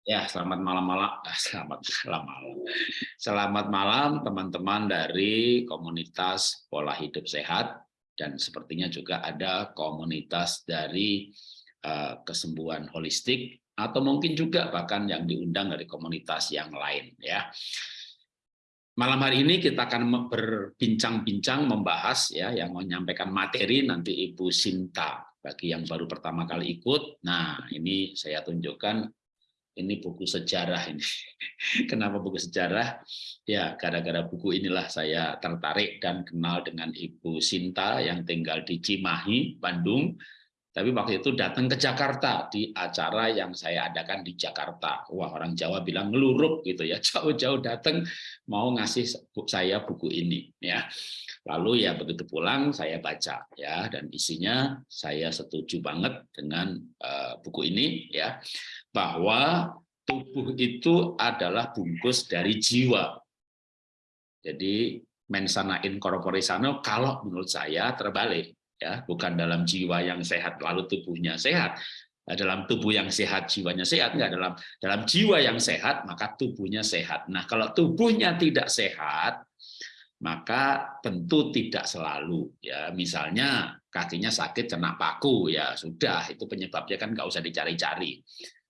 Ya, selamat malam-malam. Ah, selamat malam-malam. Selamat malam teman-teman dari komunitas pola hidup sehat dan sepertinya juga ada komunitas dari uh, kesembuhan holistik atau mungkin juga bahkan yang diundang dari komunitas yang lain ya. Malam hari ini kita akan berbincang-bincang membahas ya yang menyampaikan materi nanti Ibu Sinta bagi yang baru pertama kali ikut. Nah, ini saya tunjukkan ini buku sejarah ini. Kenapa buku sejarah? Ya, gara-gara buku inilah saya tertarik dan kenal dengan Ibu Sinta yang tinggal di Cimahi, Bandung. Tapi waktu itu datang ke Jakarta di acara yang saya adakan di Jakarta. Wah, orang Jawa bilang ngelurup gitu ya. Jauh-jauh datang mau ngasih saya buku ini ya. Lalu ya begitu pulang saya baca ya dan isinya saya setuju banget dengan uh, buku ini ya bahwa tubuh itu adalah bungkus dari jiwa. Jadi mensana incorpore sano kalau menurut saya terbalik ya, bukan dalam jiwa yang sehat lalu tubuhnya sehat. Nah, dalam tubuh yang sehat jiwanya sehat enggak dalam dalam jiwa yang sehat maka tubuhnya sehat. Nah, kalau tubuhnya tidak sehat maka tentu tidak selalu ya misalnya kakinya sakit kena paku ya sudah itu penyebabnya kan nggak usah dicari-cari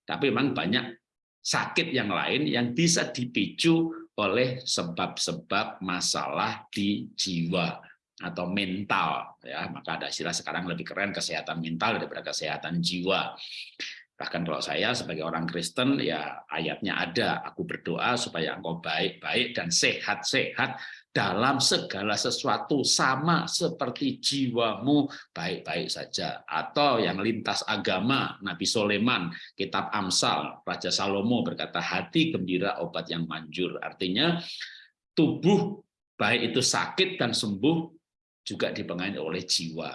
tapi memang banyak sakit yang lain yang bisa dipicu oleh sebab-sebab masalah di jiwa atau mental ya. Maka ada istilah sekarang lebih keren kesehatan mental daripada kesehatan jiwa. Bahkan kalau saya sebagai orang Kristen ya ayatnya ada aku berdoa supaya engkau baik-baik dan sehat-sehat dalam segala sesuatu sama seperti jiwamu baik-baik saja. Atau yang lintas agama Nabi Soleman kitab Amsal Raja Salomo berkata hati gembira obat yang manjur. Artinya tubuh baik itu sakit dan sembuh juga dipengaruhi oleh jiwa.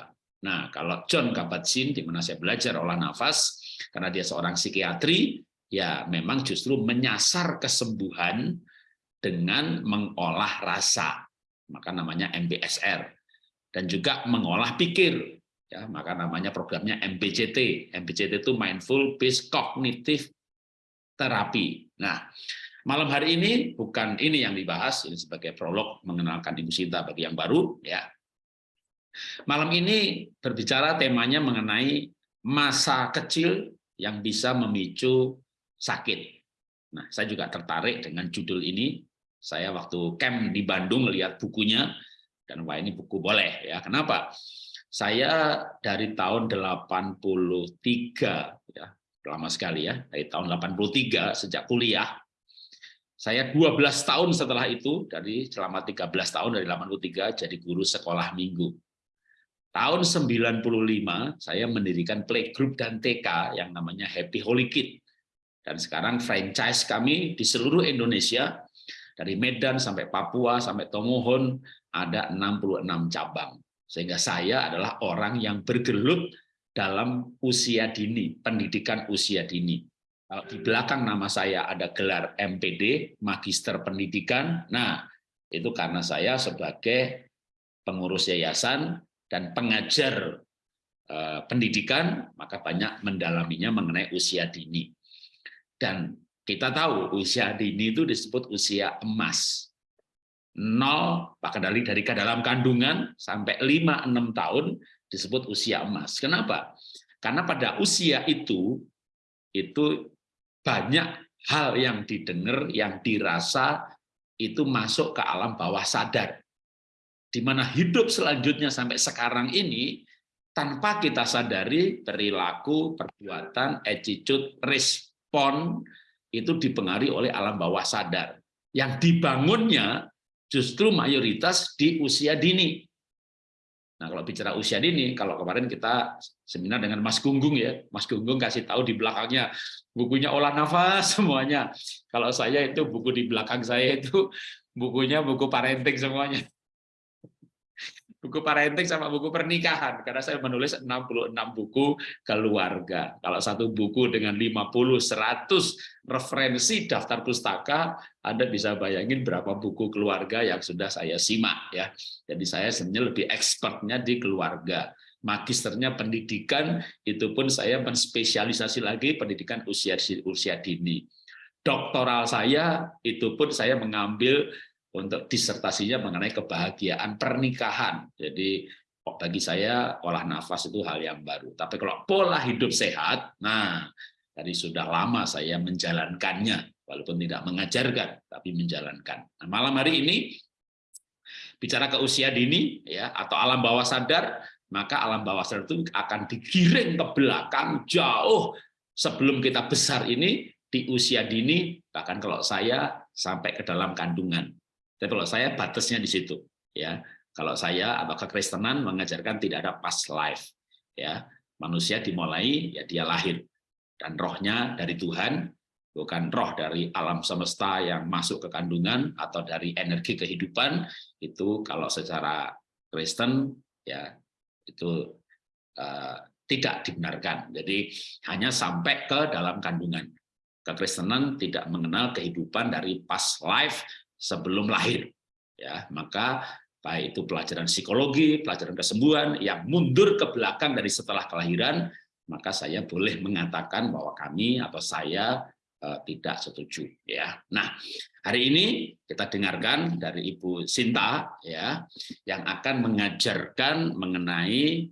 Nah kalau John Kabat-Zinn di mana saya belajar olah nafas karena dia seorang psikiatri ya memang justru menyasar kesembuhan dengan mengolah rasa, maka namanya MBSR, dan juga mengolah pikir, ya maka namanya programnya MBCT. MBCT itu Mindful Based Cognitive Therapy. Nah, malam hari ini bukan ini yang dibahas, ini sebagai prolog mengenalkan Ibu Sinta bagi yang baru, ya. Malam ini berbicara temanya mengenai masa kecil yang bisa memicu sakit. Nah, saya juga tertarik dengan judul ini saya waktu camp di Bandung lihat bukunya dan wah ini buku boleh ya. Kenapa? Saya dari tahun 83 ya, lama sekali ya, dari tahun 83 sejak kuliah. Saya 12 tahun setelah itu dari selama 13 tahun dari 83 jadi guru sekolah minggu. Tahun 95 saya mendirikan playgroup dan TK yang namanya Happy Holy Kid. Dan sekarang franchise kami di seluruh Indonesia dari Medan sampai Papua sampai Tomohon ada 66 cabang. Sehingga saya adalah orang yang bergelut dalam usia dini, pendidikan usia dini. Kalau di belakang nama saya ada gelar MPD, Magister Pendidikan. Nah, itu karena saya sebagai pengurus yayasan dan pengajar eh, pendidikan, maka banyak mendalaminya mengenai usia dini. Dan kita tahu usia dini itu disebut usia emas. 0 bahkan dari dari ke dalam kandungan sampai 5 6 tahun disebut usia emas. Kenapa? Karena pada usia itu itu banyak hal yang didengar, yang dirasa itu masuk ke alam bawah sadar. Di mana hidup selanjutnya sampai sekarang ini tanpa kita sadari perilaku, perbuatan, attitude, respon itu dipengaruhi oleh alam bawah sadar. Yang dibangunnya justru mayoritas di usia dini. Nah, kalau bicara usia dini, kalau kemarin kita seminar dengan Mas Gunggung ya, Mas Gunggung kasih tahu di belakangnya bukunya olah nafas semuanya. Kalau saya itu buku di belakang saya itu bukunya buku parenting semuanya buku parenting sama buku pernikahan karena saya menulis 66 buku keluarga. Kalau satu buku dengan 50 100 referensi daftar pustaka, Anda bisa bayangin berapa buku keluarga yang sudah saya simak ya. Jadi saya sebenarnya lebih expertnya di keluarga. Magisternya pendidikan itu pun saya menspesialisasi lagi pendidikan usia usia dini. doktoral saya itu pun saya mengambil untuk disertasinya mengenai kebahagiaan pernikahan. Jadi bagi saya olah nafas itu hal yang baru. Tapi kalau pola hidup sehat, nah dari sudah lama saya menjalankannya, walaupun tidak mengajarkan, tapi menjalankan. Nah, malam hari ini bicara ke usia dini ya atau alam bawah sadar, maka alam bawah sadar itu akan digiring ke belakang jauh sebelum kita besar ini di usia dini, bahkan kalau saya sampai ke dalam kandungan. Tapi kalau saya batasnya di situ, ya. Kalau saya atau kekristenan mengajarkan tidak ada past life, ya. Manusia dimulai ya dia lahir dan rohnya dari Tuhan, bukan roh dari alam semesta yang masuk ke kandungan atau dari energi kehidupan itu kalau secara Kristen ya itu uh, tidak dibenarkan. Jadi hanya sampai ke dalam kandungan kekristenan tidak mengenal kehidupan dari past life sebelum lahir. Ya, maka baik itu pelajaran psikologi, pelajaran kesembuhan yang mundur ke belakang dari setelah kelahiran, maka saya boleh mengatakan bahwa kami atau saya eh, tidak setuju ya. Nah, hari ini kita dengarkan dari Ibu Sinta ya yang akan mengajarkan mengenai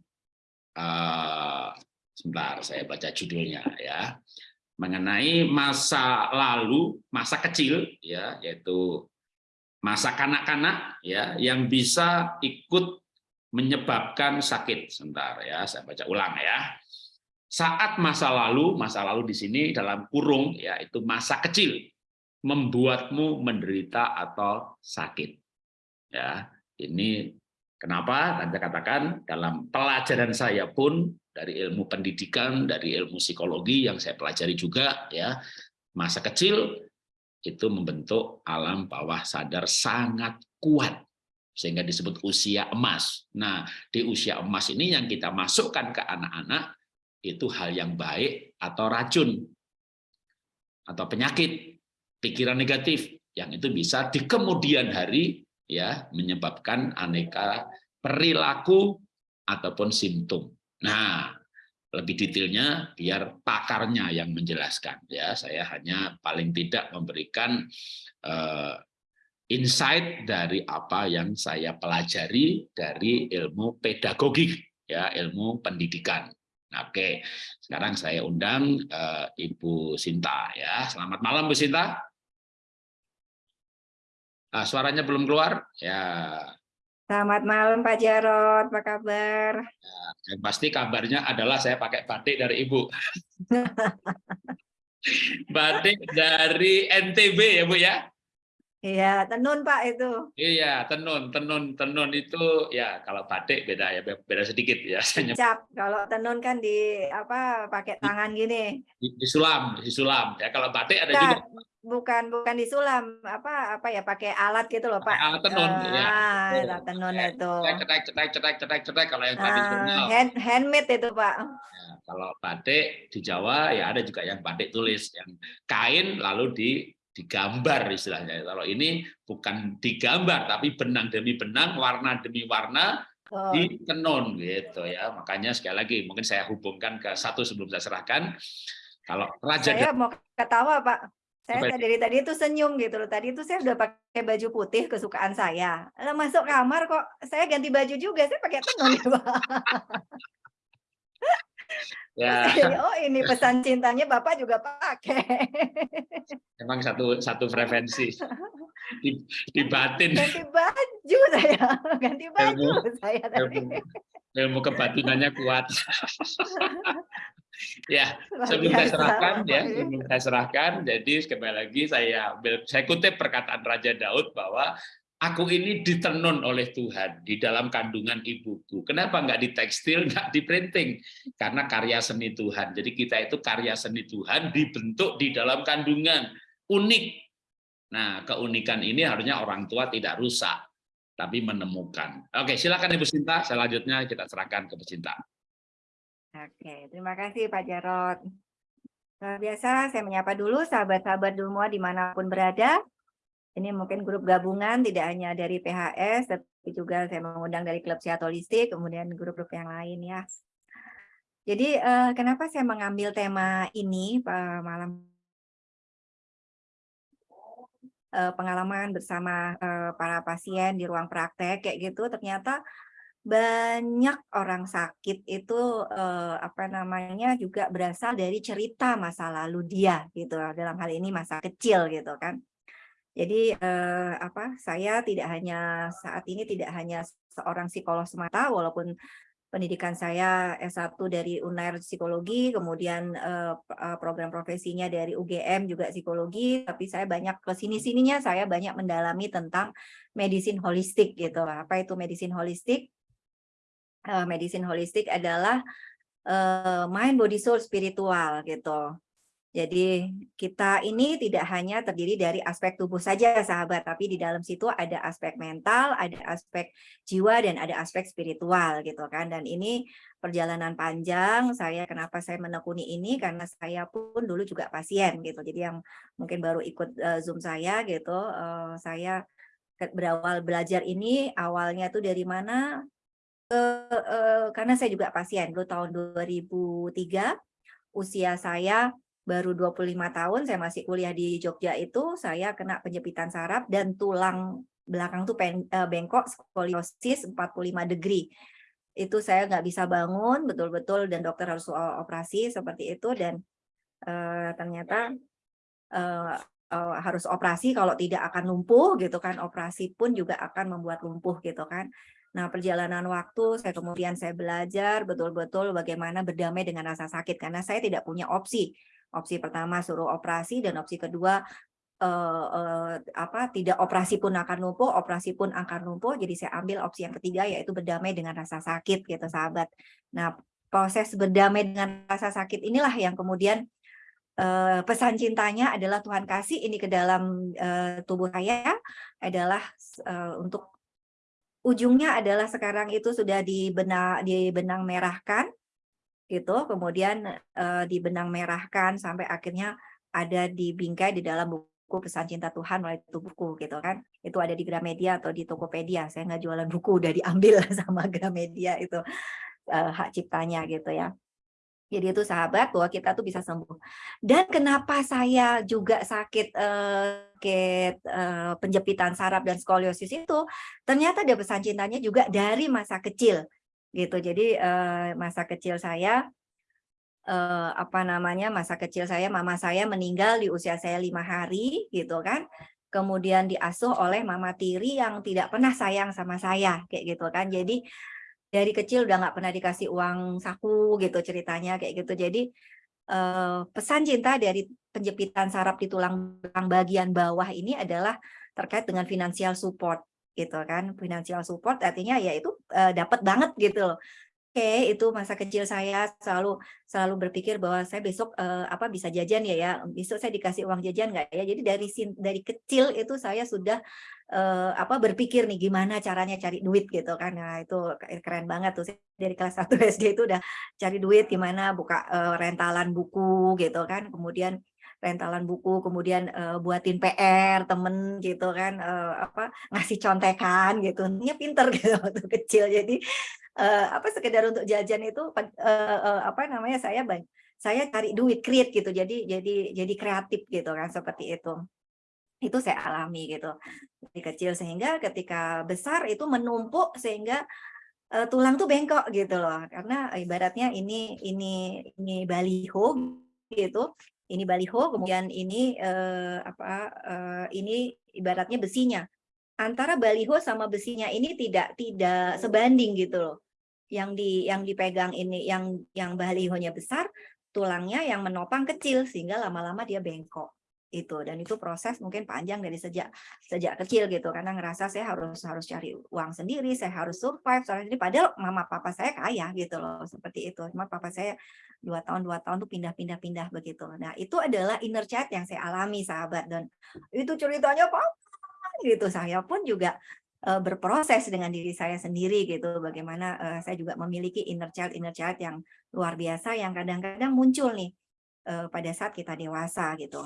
uh, sebentar saya baca judulnya ya mengenai masa lalu, masa kecil ya, yaitu masa kanak-kanak ya yang bisa ikut menyebabkan sakit. Sebentar ya, saya baca ulang ya. Saat masa lalu, masa lalu di sini dalam kurung ya itu masa kecil membuatmu menderita atau sakit. Ya, ini kenapa? Tanda katakan dalam pelajaran saya pun dari ilmu pendidikan, dari ilmu psikologi yang saya pelajari juga ya. Masa kecil itu membentuk alam bawah sadar sangat kuat sehingga disebut usia emas. Nah, di usia emas ini yang kita masukkan ke anak-anak itu hal yang baik atau racun atau penyakit, pikiran negatif yang itu bisa di kemudian hari ya menyebabkan aneka perilaku ataupun simptom. Nah, lebih detailnya biar pakarnya yang menjelaskan ya. Saya hanya paling tidak memberikan uh, insight dari apa yang saya pelajari dari ilmu pedagogik ya, ilmu pendidikan. Oke, sekarang saya undang uh, Ibu Sinta ya. Selamat malam Bu Sinta. Uh, suaranya belum keluar ya. Selamat malam Pak Jarot, apa kabar? Ya, yang pasti kabarnya adalah saya pakai batik dari Ibu. batik dari NTB ya Bu ya? Iya, tenun Pak itu. Iya, tenun, tenun, tenun itu ya kalau batik beda ya, beda sedikit ya. Cap, kalau tenun kan di apa pakai tangan gini. Di, di sulam, di sulam. Ya kalau batik ada juga bukan bukan disulam apa apa ya pakai alat gitu loh pak. Alat tenun uh, ya alat tenun itu. cetek cetek cetek cetek cetek kalau yang tradisional uh, hand handmade itu pak. Ya, kalau batik di Jawa ya ada juga yang batik tulis yang kain lalu di digambar istilahnya. Kalau ini bukan digambar tapi benang demi benang warna demi warna oh. di tenun gitu ya. Makanya sekali lagi mungkin saya hubungkan ke satu sebelum saya serahkan. Kalau raja saya mau ketawa pak saya dari tadi itu senyum gitu loh. Tadi itu saya udah pakai baju putih kesukaan saya. Lalu masuk kamar kok saya ganti baju juga. Saya pakai tenun ya, Pak. Ya. oh ini pesan cintanya Bapak juga pakai. Emang satu satu frekuensi. Di, di batin. Ganti baju saya. Ganti baju ilmu, saya tadi. Ilmu, ilmu kebatinannya kuat. ya sebelum saya serahkan ya sebelum saya serahkan jadi sekali lagi saya saya kutip perkataan Raja Daud bahwa aku ini ditenun oleh Tuhan di dalam kandungan ibuku. Kenapa nggak di tekstil nggak di printing? Karena karya seni Tuhan. Jadi kita itu karya seni Tuhan dibentuk di dalam kandungan. Unik. Nah keunikan ini harusnya orang tua tidak rusak tapi menemukan. Oke silakan Ibu Sinta. Selanjutnya kita serahkan ke Bu Sinta. Oke, terima kasih Pak Jarot. Luar biasa, saya menyapa dulu sahabat-sahabat semua di mana pun berada. Ini mungkin grup gabungan, tidak hanya dari PHS, tapi juga saya mengundang dari klub sehat holistik, kemudian grup-grup yang lain ya. Jadi eh, kenapa saya mengambil tema ini malam eh, pengalaman bersama eh, para pasien di ruang praktek kayak gitu ternyata banyak orang sakit itu eh, apa namanya juga berasal dari cerita masa lalu dia gitu dalam hal ini masa kecil gitu kan. Jadi eh, apa saya tidak hanya saat ini tidak hanya seorang psikolog semata walaupun pendidikan saya S1 dari UNAIR Psikologi, kemudian eh, eh, program profesinya dari UGM juga psikologi, tapi saya banyak ke sini-sininya saya banyak mendalami tentang medicine holistik gitu. Apa itu medicine holistik? Eh, medicine holistik adalah mind, body, soul, spiritual gitu. Jadi kita ini tidak hanya terdiri dari aspek tubuh saja sahabat, tapi di dalam situ ada aspek mental, ada aspek jiwa dan ada aspek spiritual gitu kan. Dan ini perjalanan panjang saya kenapa saya menekuni ini karena saya pun dulu juga pasien gitu. Jadi yang mungkin baru ikut uh, Zoom saya gitu, uh, saya berawal belajar ini awalnya tuh dari mana? Uh, uh, karena saya juga pasien dulu tahun 2003 usia saya baru 25 tahun saya masih kuliah di Jogja itu saya kena penjepitan saraf dan tulang belakang tuh pen, uh, bengkok skoliosis 45 degree. Itu saya nggak bisa bangun betul-betul dan dokter harus operasi seperti itu dan uh, ternyata uh, uh, harus operasi kalau tidak akan lumpuh gitu kan operasi pun juga akan membuat lumpuh gitu kan. Nah, perjalanan waktu saya kemudian saya belajar betul-betul bagaimana berdamai dengan rasa sakit karena saya tidak punya opsi Opsi pertama suruh operasi dan opsi kedua eh, eh, apa tidak operasi pun akan lumpuh, operasi pun akan lumpuh. Jadi saya ambil opsi yang ketiga yaitu berdamai dengan rasa sakit gitu sahabat. Nah, proses berdamai dengan rasa sakit inilah yang kemudian eh, pesan cintanya adalah Tuhan kasih ini ke dalam eh, tubuh saya adalah eh, untuk ujungnya adalah sekarang itu sudah dibenang dibenang merahkan gitu kemudian uh, dibenang merahkan sampai akhirnya ada di bingkai di dalam buku pesan cinta Tuhan melalui itu buku gitu kan. Itu ada di Gramedia atau di Tokopedia saya nggak jualan buku udah diambil sama Gramedia itu uh, hak ciptanya gitu ya. Jadi itu sahabat bahwa kita tuh bisa sembuh. Dan kenapa saya juga sakit uh, sakit uh, penjepitan saraf dan skoliosis itu ternyata ada pesan cintanya juga dari masa kecil gitu. Jadi uh, masa kecil saya uh, apa namanya masa kecil saya mama saya meninggal di usia saya lima hari gitu kan. Kemudian diasuh oleh mama tiri yang tidak pernah sayang sama saya kayak gitu kan. Jadi dari kecil udah nggak pernah dikasih uang saku gitu ceritanya kayak gitu. Jadi uh, pesan cinta dari penjepitan saraf di tulang bagian bawah ini adalah terkait dengan financial support gitu kan financial support artinya ya itu uh, dapat banget gitu loh. Oke itu masa kecil saya selalu selalu berpikir bahwa saya besok uh, apa bisa jajan ya ya. Besok saya dikasih uang jajan nggak ya? Jadi dari dari kecil itu saya sudah uh, apa berpikir nih gimana caranya cari duit gitu kan. Nah itu keren banget tuh dari kelas 1 SD itu udah cari duit gimana buka uh, rentalan buku gitu kan. Kemudian rentalan buku, kemudian uh, buatin PR temen gitu kan, uh, apa ngasih contekan gitu, ini pinter gitu waktu kecil. Jadi uh, apa sekedar untuk jajan itu uh, uh, apa namanya saya saya cari duit create gitu, jadi jadi jadi kreatif gitu kan seperti itu. Itu saya alami gitu dari kecil. Sehingga ketika besar itu menumpuk sehingga uh, tulang tuh bengkok gitu loh. Karena ibaratnya ini ini ini baliho gitu ini baliho, kemudian ini eh, apa eh, ini ibaratnya besinya. Antara baliho sama besinya ini tidak tidak sebanding gitu loh. Yang di yang dipegang ini yang yang balihonya besar, tulangnya yang menopang kecil sehingga lama-lama dia bengkok itu dan itu proses mungkin panjang dari sejak sejak kecil gitu. Karena ngerasa saya harus harus cari uang sendiri saya harus survive soalnya ini padahal mama papa saya kaya gitu loh seperti itu. Cuma papa saya dua tahun dua tahun tuh pindah-pindah pindah begitu. Nah itu adalah inner child yang saya alami sahabat. Dan itu ceritanya apa gitu. Saya pun juga uh, berproses dengan diri saya sendiri gitu. Bagaimana uh, saya juga memiliki inner child inner child yang luar biasa yang kadang-kadang muncul nih uh, pada saat kita dewasa gitu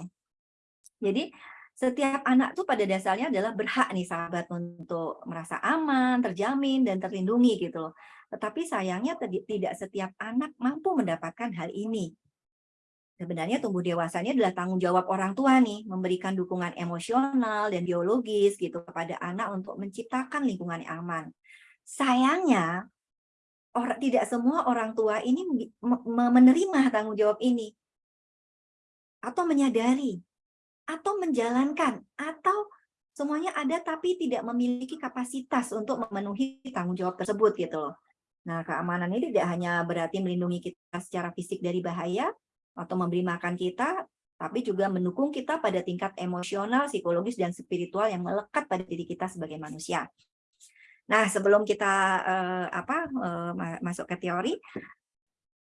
jadi setiap anak tuh pada dasarnya adalah berhak nih sahabat untuk merasa aman, terjamin, dan terlindungi gitu loh. Tetapi sayangnya tidak setiap anak mampu mendapatkan hal ini. sebenarnya tumbuh dewasanya adalah tanggung jawab orang tua nih, memberikan dukungan emosional dan biologis gitu kepada anak untuk menciptakan lingkungan yang aman. Sayangnya, orang tidak semua orang tua ini menerima tanggung jawab ini atau menyadari atau menjalankan atau semuanya ada tapi tidak memiliki kapasitas untuk memenuhi tanggung jawab tersebut gitu loh. Nah, keamanan ini tidak hanya berarti melindungi kita secara fisik dari bahaya atau memberi makan kita, tapi juga mendukung kita pada tingkat emosional, psikologis, dan spiritual yang melekat pada diri kita sebagai manusia. Nah, sebelum kita uh, apa uh, masuk ke teori,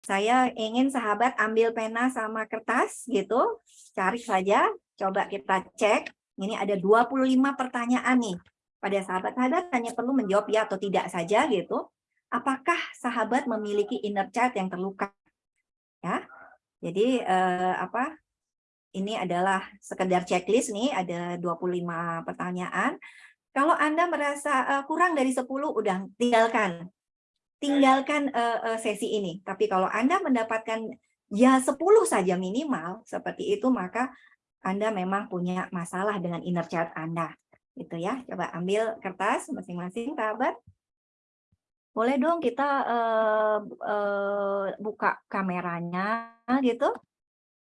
saya ingin sahabat ambil pena sama kertas gitu, cari saja, coba kita cek ini ada 25 pertanyaan nih. Pada sahabat-sahabat hanya perlu menjawab ya atau tidak saja gitu. Apakah sahabat memiliki inner child yang terluka? Ya. Jadi eh, apa? Ini adalah sekedar checklist nih, ada 25 pertanyaan. Kalau Anda merasa uh, kurang dari 10, udah tinggalkan. Tinggalkan uh, sesi ini. Tapi kalau Anda mendapatkan ya 10 saja minimal, seperti itu, maka anda memang punya masalah dengan inner child Anda. Itu ya. Coba ambil kertas masing-masing, sahabat. Boleh dong kita uh, uh, buka kameranya gitu.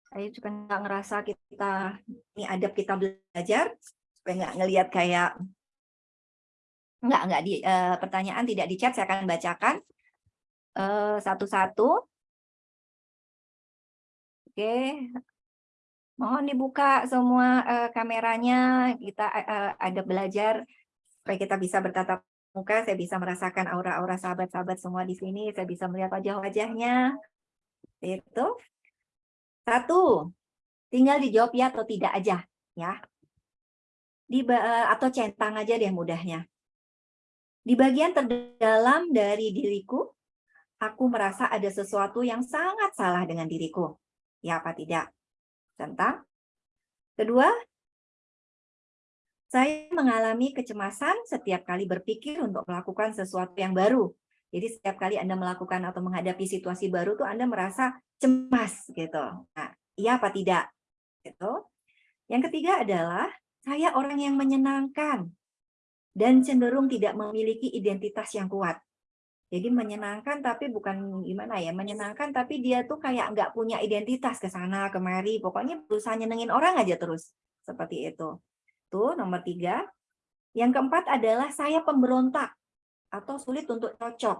Saya juga nggak ngerasa kita ini adab kita belajar supaya nggak ngelihat kayak nggak nggak di uh, pertanyaan tidak di chat saya akan bacakan satu-satu. Uh, Oke, Mohon dibuka semua uh, kameranya, kita uh, ada belajar supaya kita bisa bertatap muka, saya bisa merasakan aura-aura sahabat-sahabat semua di sini, saya bisa melihat wajah-wajahnya. Itu. Satu, tinggal dijawab ya atau tidak aja, ya. Di uh, atau centang aja deh mudahnya. Di bagian terdalam dari diriku, aku merasa ada sesuatu yang sangat salah dengan diriku. Ya apa tidak? Tentang. Kedua, saya mengalami kecemasan setiap kali berpikir untuk melakukan sesuatu yang baru. Jadi setiap kali Anda melakukan atau menghadapi situasi baru tuh Anda merasa cemas gitu. Nah, iya apa tidak? Gitu. Yang ketiga adalah saya orang yang menyenangkan dan cenderung tidak memiliki identitas yang kuat. Jadi menyenangkan tapi bukan gimana ya, menyenangkan tapi dia tuh kayak nggak punya identitas ke sana kemari, pokoknya berusaha nyenengin orang aja terus seperti itu. Tuh nomor tiga. Yang keempat adalah saya pemberontak atau sulit untuk cocok.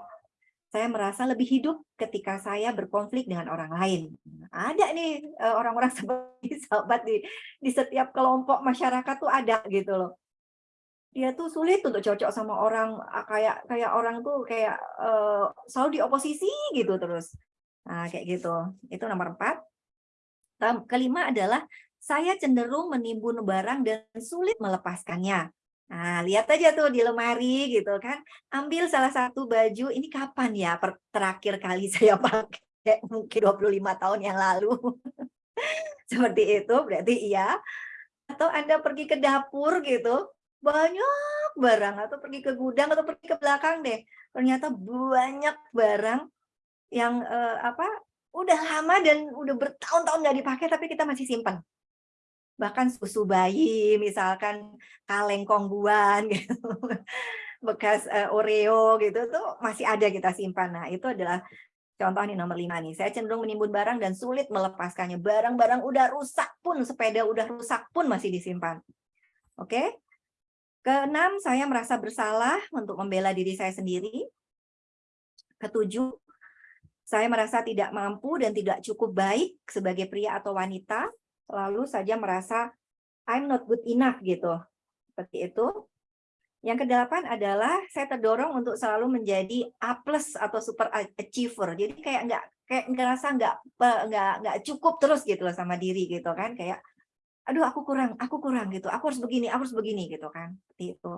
Saya merasa lebih hidup ketika saya berkonflik dengan orang lain. Ada nih eh, orang-orang seperti sahabat di di setiap kelompok masyarakat tuh ada gitu loh dia tuh sulit untuk cocok sama orang kayak kayak orang tuh kayak uh, selalu di oposisi gitu terus. Nah, kayak gitu. Itu nomor empat. Kelima adalah saya cenderung menimbun barang dan sulit melepaskannya. Nah, lihat aja tuh di lemari gitu kan. Ambil salah satu baju, ini kapan ya terakhir kali saya pakai? Mungkin 25 tahun yang lalu. Seperti itu, berarti iya. Atau Anda pergi ke dapur gitu, banyak barang atau pergi ke gudang atau pergi ke belakang deh. Ternyata banyak barang yang eh, apa udah lama dan udah bertahun-tahun nggak dipakai tapi kita masih simpan bahkan susu bayi misalkan kaleng kongguan gitu. Bekas uh, Oreo gitu tuh masih ada kita simpan. Nah itu adalah contoh nih nomor lima nih. Saya cenderung menimbun barang dan sulit melepaskannya. Barang-barang udah rusak pun sepeda udah rusak pun masih disimpan. Oke? Keenam, saya merasa bersalah untuk membela diri saya sendiri. Ketujuh, saya merasa tidak mampu dan tidak cukup baik sebagai pria atau wanita. Lalu saja merasa I'm not good enough gitu. Seperti itu. Yang kedelapan adalah saya terdorong untuk selalu menjadi A plus atau super achiever. Jadi kayak nggak kayak ngerasa nggak nggak nggak cukup terus gitu loh sama diri gitu kan kayak aduh aku kurang, aku kurang gitu, aku harus begini, aku harus begini gitu kan. Seperti itu.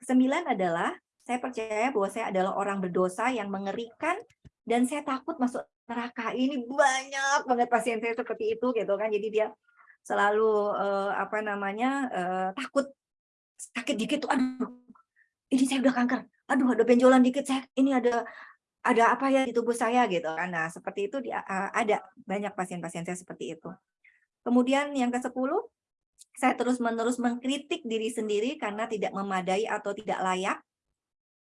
Kesembilan adalah saya percaya bahwa saya adalah orang berdosa yang mengerikan dan saya takut masuk neraka. Ini banyak banget pasien saya seperti itu gitu kan. Jadi dia selalu uh, apa namanya uh, takut sakit dikit tuh aduh ini saya udah kanker aduh ada benjolan dikit saya ini ada ada apa ya di tubuh saya gitu kan. Nah, seperti itu dia, eh, ada banyak pasien-pasien saya seperti itu. Kemudian yang ke-10, saya terus-menerus mengkritik diri sendiri karena tidak memadai atau tidak layak.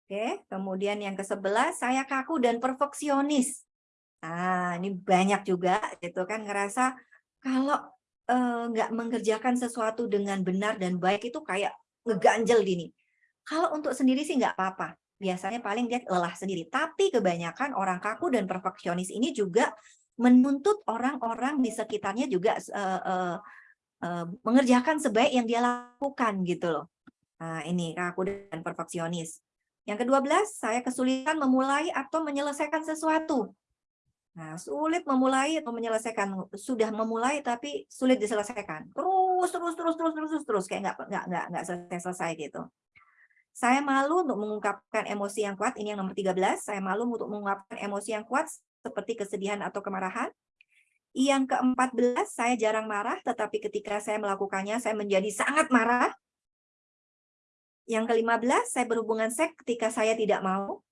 Oke, kemudian yang ke-11, saya kaku dan perfeksionis. Nah, ini banyak juga gitu kan ngerasa kalau eh, nggak mengerjakan sesuatu dengan benar dan baik itu kayak ngeganjel gini. Kalau untuk sendiri sih nggak apa-apa. Biasanya paling dia lelah sendiri. Tapi kebanyakan orang kaku dan perfeksionis ini juga menuntut orang-orang di sekitarnya juga uh, uh, uh, mengerjakan sebaik yang dia lakukan gitu loh. Nah, ini kaku dan perfeksionis. Yang kedua belas, saya kesulitan memulai atau menyelesaikan sesuatu. Nah, sulit memulai atau menyelesaikan. Sudah memulai tapi sulit diselesaikan. Terus, terus, terus, terus, terus, terus, terus kayak nggak nggak nggak nggak selesai selesai gitu. Saya malu untuk mengungkapkan emosi yang kuat. Ini yang nomor 13. Saya malu untuk mengungkapkan emosi yang kuat seperti kesedihan atau kemarahan. Yang ke-14, saya jarang marah, tetapi ketika saya melakukannya, saya menjadi sangat marah. Yang ke-15, saya berhubungan seks ketika saya tidak mau.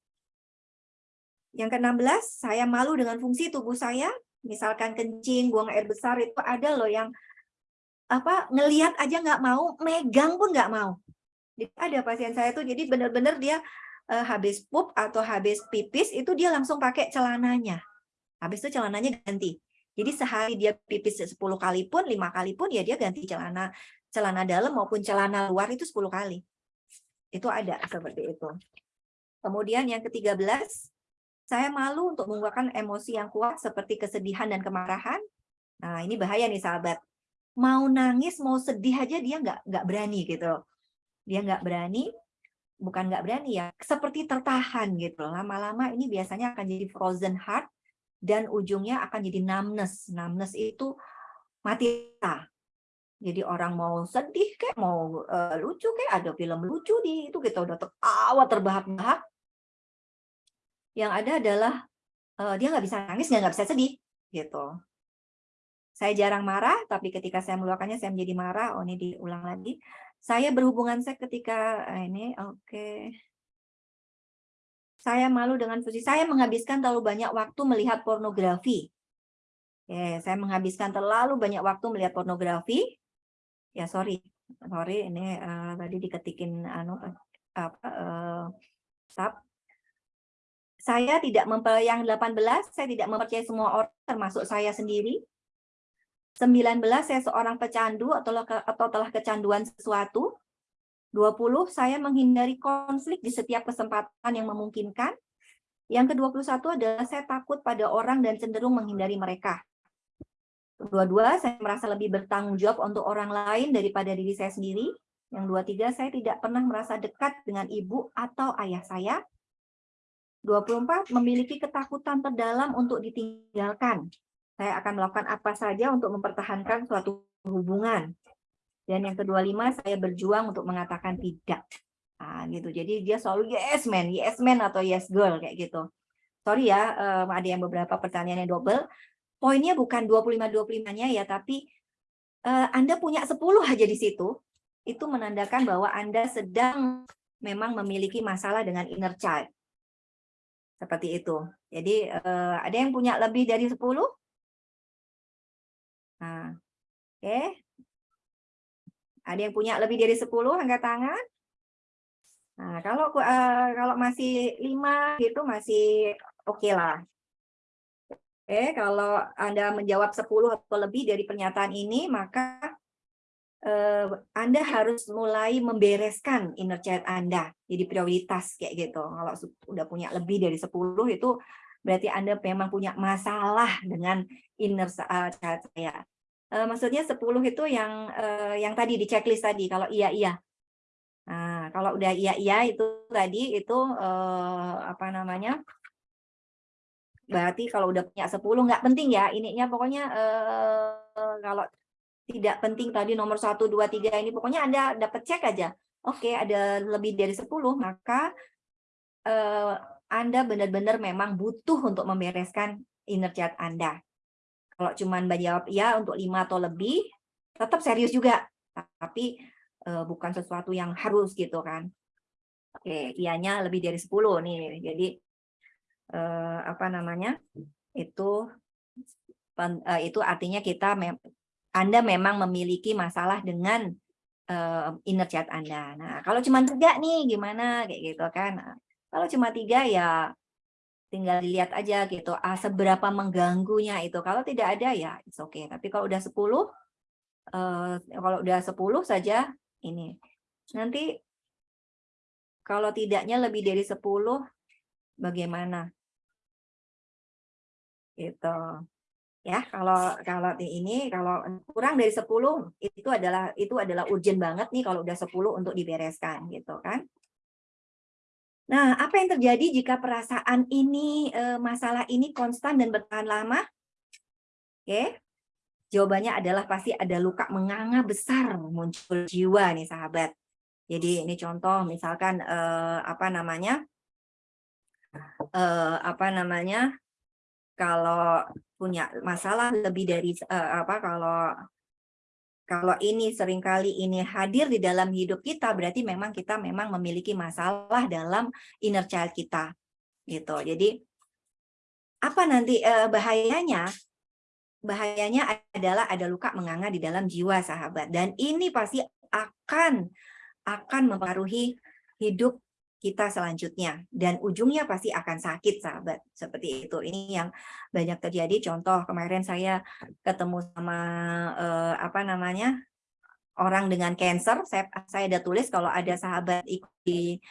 Yang ke-16, saya malu dengan fungsi tubuh saya. Misalkan kencing, buang air besar, itu ada loh yang apa ngelihat aja nggak mau, megang pun nggak mau. Ada pasien saya tuh jadi benar-benar dia habis pup atau habis pipis itu dia langsung pakai celananya. Habis itu celananya ganti. Jadi sehari dia pipis 10 kali pun, lima kali pun ya dia ganti celana celana dalam maupun celana luar itu 10 kali. Itu ada seperti itu. Kemudian yang ke-13, saya malu untuk mengungkapkan emosi yang kuat seperti kesedihan dan kemarahan. Nah, ini bahaya nih sahabat. Mau nangis, mau sedih aja dia nggak nggak berani gitu dia nggak berani bukan nggak berani ya seperti tertahan gitu lama-lama ini biasanya akan jadi frozen heart dan ujungnya akan jadi numbness. Numbness itu mati. Jadi orang mau sedih kayak mau uh, lucu kayak ada film lucu di itu kita udah tertawa terbahak-bahak. Yang ada adalah uh, dia nggak bisa nangis nggak bisa sedih gitu. Saya jarang marah tapi ketika saya meluapkannya saya menjadi marah. Oh ini diulang lagi saya berhubungan seks ketika eh, ini oke. Okay. Saya malu dengan fungsi. Saya menghabiskan terlalu banyak waktu melihat pornografi. Oke, saya menghabiskan terlalu banyak waktu melihat pornografi. Ya, sorry. Sorry, ini uh, tadi diketikin anu apa uh, tab. Saya tidak mempercayai yang 18, saya tidak mempercayai semua orang termasuk saya sendiri. 19 saya seorang pecandu atau atau telah kecanduan sesuatu. 20 saya menghindari konflik di setiap kesempatan yang memungkinkan. Yang ke-21 adalah saya takut pada orang dan cenderung menghindari mereka. Kedua-dua saya merasa lebih bertanggung jawab untuk orang lain daripada diri saya sendiri. Yang dua tiga saya tidak pernah merasa dekat dengan ibu atau ayah saya. 24 memiliki ketakutan terdalam untuk ditinggalkan saya akan melakukan apa saja untuk mempertahankan suatu hubungan. Dan yang kedua lima, saya berjuang untuk mengatakan tidak. Nah, gitu. Jadi dia selalu yes man, yes man atau yes girl kayak gitu. Sorry ya, um, ada yang beberapa pertanyaan yang double. Poinnya bukan 25-25-nya ya, tapi uh, Anda punya 10 aja di situ, itu menandakan bahwa Anda sedang memang memiliki masalah dengan inner child. Seperti itu. Jadi uh, ada yang punya lebih dari 10? Nah, oke. Okay. Ada yang punya lebih dari 10 angkat tangan? Nah, kalau uh, kalau masih 5 gitu masih oke okay lah. Oke, kalau Anda menjawab 10 atau lebih dari pernyataan ini, maka uh, Anda harus mulai membereskan inner child Anda. Jadi prioritas kayak gitu. Kalau sudah punya lebih dari 10 itu berarti Anda memang punya masalah dengan inner eh, child saya. Uh, maksudnya 10 itu yang uh, yang tadi di checklist tadi kalau iya iya. Nah, kalau udah iya iya itu tadi itu uh, apa namanya? Berarti kalau udah punya 10 nggak penting ya ininya pokoknya uh, kalau tidak penting tadi nomor 1 2 3 ini pokoknya Anda dapat cek aja. Oke, ada lebih dari 10 maka uh, Anda benar-benar memang butuh untuk membereskan inner chat Anda. Kalau cuma Mbak jawab iya untuk lima atau lebih, tetap serius juga. Tapi uh, bukan sesuatu yang harus gitu kan. Oke, ianya lebih dari 10 nih. Jadi eh, apa namanya itu eh, itu artinya kita mem Anda memang memiliki masalah dengan uh, inner child Anda. Nah, kalau cuma tiga nih gimana kayak gitu kan. Kalau cuma tiga ya tinggal dilihat aja gitu ah, seberapa mengganggunya itu. Kalau tidak ada ya it's okay. Tapi kalau udah 10 uh, kalau udah 10 saja ini. Nanti kalau tidaknya lebih dari 10 bagaimana? Gitu. Ya, kalau kalau ini kalau kurang dari 10 itu adalah itu adalah urgent banget nih kalau udah 10 untuk dibereskan gitu kan. Nah, apa yang terjadi jika perasaan ini eh, masalah ini konstan dan bertahan lama? Oke. Jawabannya adalah pasti ada luka menganga besar muncul jiwa nih sahabat. Jadi ini contoh misalkan eh, apa namanya? Eh, apa namanya? kalau punya masalah lebih dari apa kalau kalau ini sering kali ini hadir di dalam hidup kita berarti memang kita memang memiliki masalah dalam inner child kita gitu. Jadi apa nanti uh, bahayanya? Bahayanya adalah ada luka menganga di dalam jiwa sahabat. Dan ini pasti akan akan mempengaruhi hidup kita selanjutnya. Dan ujungnya pasti akan sakit sahabat. Seperti itu. Ini yang banyak terjadi. Contoh kemarin saya ketemu sama eh, apa namanya orang dengan cancer. Saya saya ada tulis kalau ada sahabat ikut di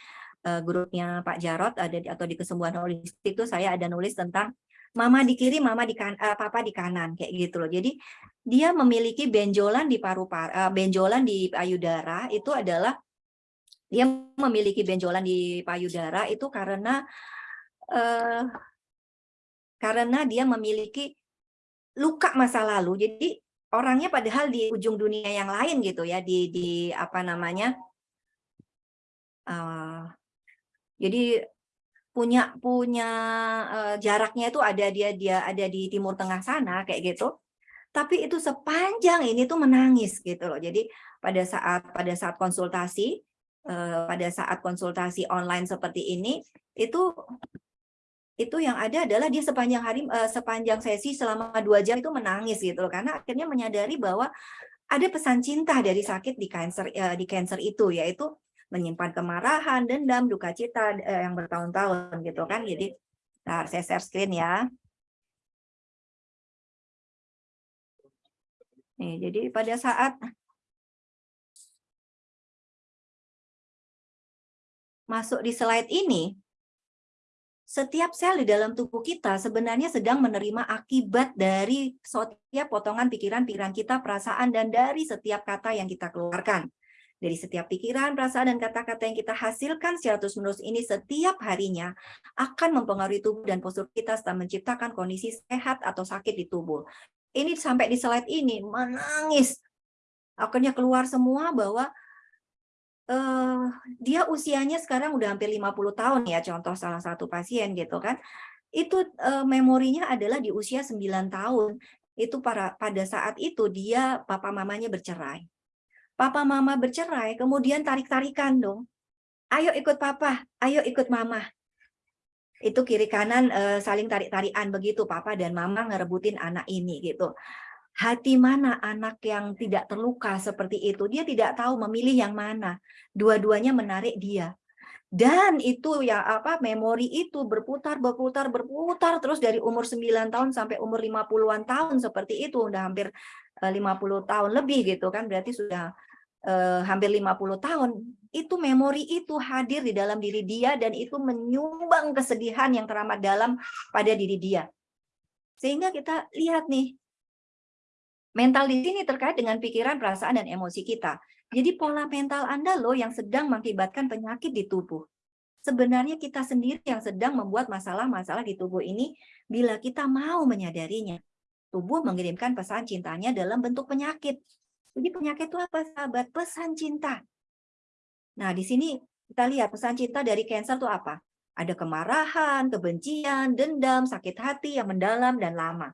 eh, grupnya Pak Jarot ada atau di kesembuhan holistik itu saya ada nulis tentang mama di kiri mama di kan eh, papa di kanan kayak gitu loh. Jadi dia memiliki benjolan di paru-paru eh, benjolan di payudara itu adalah dia memiliki benjolan di payudara itu karena eh, karena dia memiliki luka masa lalu. Jadi orangnya padahal di ujung dunia yang lain gitu ya di di apa namanya uh, jadi punya punya uh, jaraknya itu ada dia dia ada di timur tengah sana kayak gitu tapi itu sepanjang ini tuh menangis gitu loh jadi pada saat pada saat konsultasi pada saat konsultasi online seperti ini itu itu yang ada adalah dia sepanjang hari uh, sepanjang sesi selama dua jam itu menangis gitu loh. Karena akhirnya menyadari bahwa ada pesan cinta dari sakit di cancer uh, di cancer itu yaitu menyimpan kemarahan dendam duka cita yang bertahun-tahun gitu kan. Jadi nah saya share screen ya. Nih jadi pada saat masuk di slide ini, setiap sel di dalam tubuh kita sebenarnya sedang menerima akibat dari setiap potongan pikiran-pikiran kita, perasaan, dan dari setiap kata yang kita keluarkan. Dari setiap pikiran, perasaan, dan kata-kata yang kita hasilkan secara terus-menerus ini setiap harinya akan mempengaruhi tubuh dan postur kita serta menciptakan kondisi sehat atau sakit di tubuh. Ini sampai di slide ini menangis. Akhirnya keluar semua bahwa uh, dia usianya sekarang udah hampir 50 tahun ya, contoh salah satu pasien gitu kan. Itu uh, memorinya adalah di usia 9 tahun. Itu para pada saat itu dia papa mamanya bercerai. Papa mama bercerai, kemudian tarik-tarikan dong. Ayo ikut papa, ayo ikut mama. Itu kiri kanan uh, saling tarik-tarikan begitu papa dan mama ngerebutin anak ini gitu hati mana anak yang tidak terluka seperti itu. Dia tidak tahu memilih yang mana. Dua-duanya menarik dia. Dan itu ya apa memori itu berputar berputar berputar terus dari umur 9 tahun sampai umur 50-an tahun seperti itu udah hampir 50 eh, tahun lebih gitu kan berarti sudah eh, hampir 50 tahun itu memori itu hadir di dalam diri dia dan itu menyumbang kesedihan yang teramat dalam pada diri dia sehingga kita lihat nih Mental di sini terkait dengan pikiran, perasaan, dan emosi kita. Jadi pola mental Anda loh yang sedang mengakibatkan penyakit di tubuh. Sebenarnya kita sendiri yang sedang membuat masalah-masalah di tubuh ini bila kita mau menyadarinya. Tubuh mengirimkan pesan cintanya dalam bentuk penyakit. Jadi penyakit itu apa sahabat? Pesan cinta. Nah di sini kita lihat pesan cinta dari cancer itu apa? Ada kemarahan, kebencian, dendam, sakit hati yang mendalam dan lama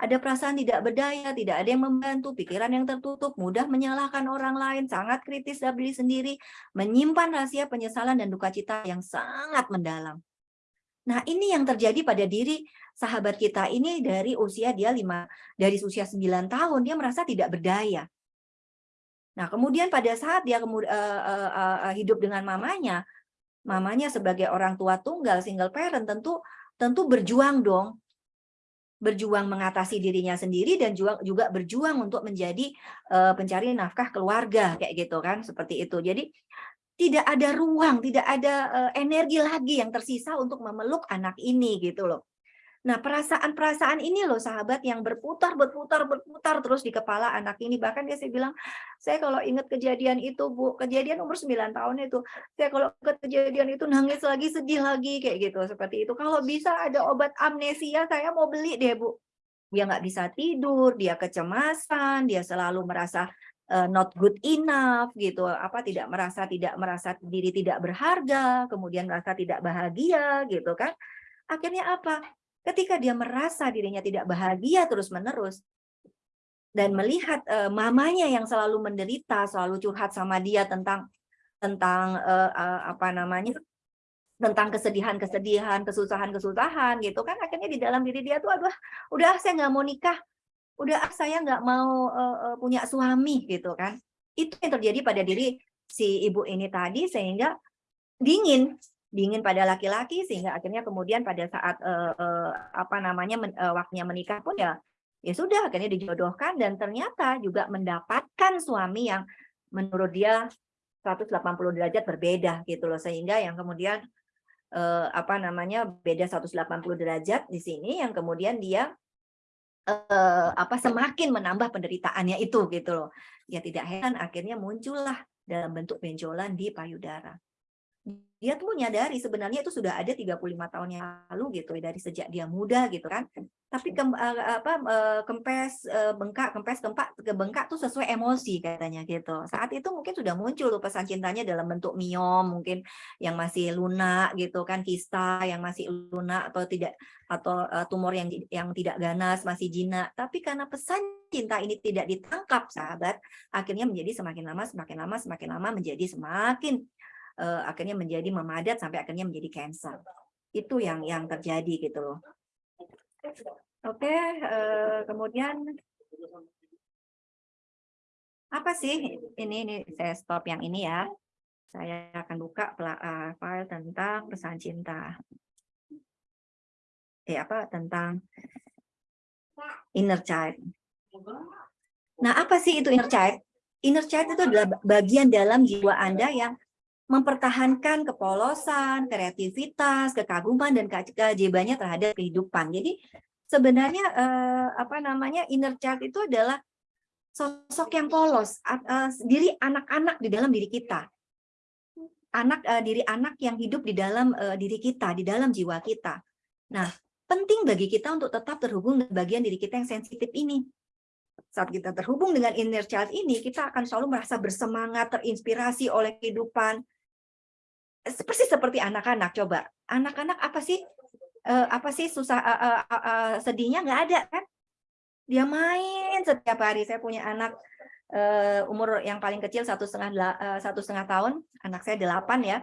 ada perasaan tidak berdaya, tidak ada yang membantu, pikiran yang tertutup, mudah menyalahkan orang lain, sangat kritis dalam diri sendiri, menyimpan rahasia penyesalan dan duka cita yang sangat mendalam. Nah, ini yang terjadi pada diri sahabat kita ini dari usia dia lima dari usia 9 tahun dia merasa tidak berdaya. Nah, kemudian pada saat dia kemudian uh, uh, uh, hidup dengan mamanya, mamanya sebagai orang tua tunggal single parent tentu tentu berjuang dong. Berjuang mengatasi dirinya sendiri dan juga berjuang untuk menjadi uh, pencari nafkah keluarga kayak gitu kan, seperti itu. Jadi tidak ada ruang, tidak ada uh, energi lagi yang tersisa untuk memeluk anak ini gitu loh. Nah, perasaan-perasaan ini loh sahabat yang berputar, berputar, berputar terus di kepala anak ini. Bahkan dia saya bilang, saya kalau ingat kejadian itu, Bu, kejadian umur 9 tahun itu, saya kalau ingat kejadian itu nangis lagi, sedih lagi, kayak gitu, seperti itu. Kalau bisa ada obat amnesia, saya mau beli deh, Bu. Dia nggak bisa tidur, dia kecemasan, dia selalu merasa uh, not good enough gitu apa tidak merasa tidak merasa diri tidak berharga kemudian merasa tidak bahagia gitu kan akhirnya apa Ketika dia merasa dirinya tidak bahagia terus-menerus, dan melihat uh, mamanya yang selalu menderita, selalu curhat sama dia tentang tentang uh, uh, apa namanya tentang kesedihan-kesedihan, kesusahan-kesusahan gitu kan akhirnya di dalam diri dia tuh aduh udah saya nggak mau nikah, udah saya nggak mau uh, punya suami gitu kan. Itu yang terjadi pada diri si ibu ini tadi sehingga dingin dingin pada laki-laki sehingga akhirnya kemudian pada saat uh, uh, apa namanya men, uh, waktunya menikah pun ya ya sudah akhirnya dijodohkan dan ternyata juga mendapatkan suami yang menurut dia 180 derajat berbeda gitu loh. Sehingga yang kemudian uh, apa namanya beda 180 derajat di sini yang kemudian dia uh, apa semakin menambah penderitaannya itu gitu loh. Ya tidak heran akhirnya muncullah dalam bentuk benjolan di payudara dia tuh menyadari sebenarnya itu sudah ada 35 tahun yang lalu gitu dari sejak dia muda gitu kan. Tapi ke, apa kempes bengkak kempes kempak bengkak tuh sesuai emosi katanya gitu. Saat itu mungkin sudah muncul tuh pesan cintanya dalam bentuk miom mungkin yang masih lunak gitu kan kista yang masih lunak atau tidak atau tumor yang yang tidak ganas masih jinak tapi karena pesan cinta ini tidak ditangkap sahabat akhirnya menjadi semakin lama semakin lama semakin lama menjadi semakin uh, akhirnya menjadi memadat sampai akhirnya menjadi cancer. Itu yang yang terjadi gitu loh. Oke, okay, uh, kemudian apa sih ini ini saya stop yang ini ya. Saya akan buka uh, file tentang pesan cinta. Eh apa tentang inner child. Nah, apa sih itu inner child? Inner child itu adalah bagian dalam jiwa Anda yang mempertahankan kepolosan, kreativitas, kekaguman dan keajaibannya terhadap kehidupan. Jadi sebenarnya eh, apa namanya inner child itu adalah sosok yang polos, eh, diri anak-anak di dalam diri kita. Anak eh, diri anak yang hidup di dalam eh, diri kita, di dalam jiwa kita. Nah, penting bagi kita untuk tetap terhubung dengan bagian diri kita yang sensitif ini. Saat kita terhubung dengan inner child ini, kita akan selalu merasa bersemangat, terinspirasi oleh kehidupan, seperti seperti anak-anak coba. Anak-anak apa sih? Uh, apa sih susah uh, uh, uh, sedihnya? Nggak ada kan? Dia main setiap hari. Saya punya anak uh, umur yang paling kecil satu setengah satu setengah tahun. Anak saya delapan ya.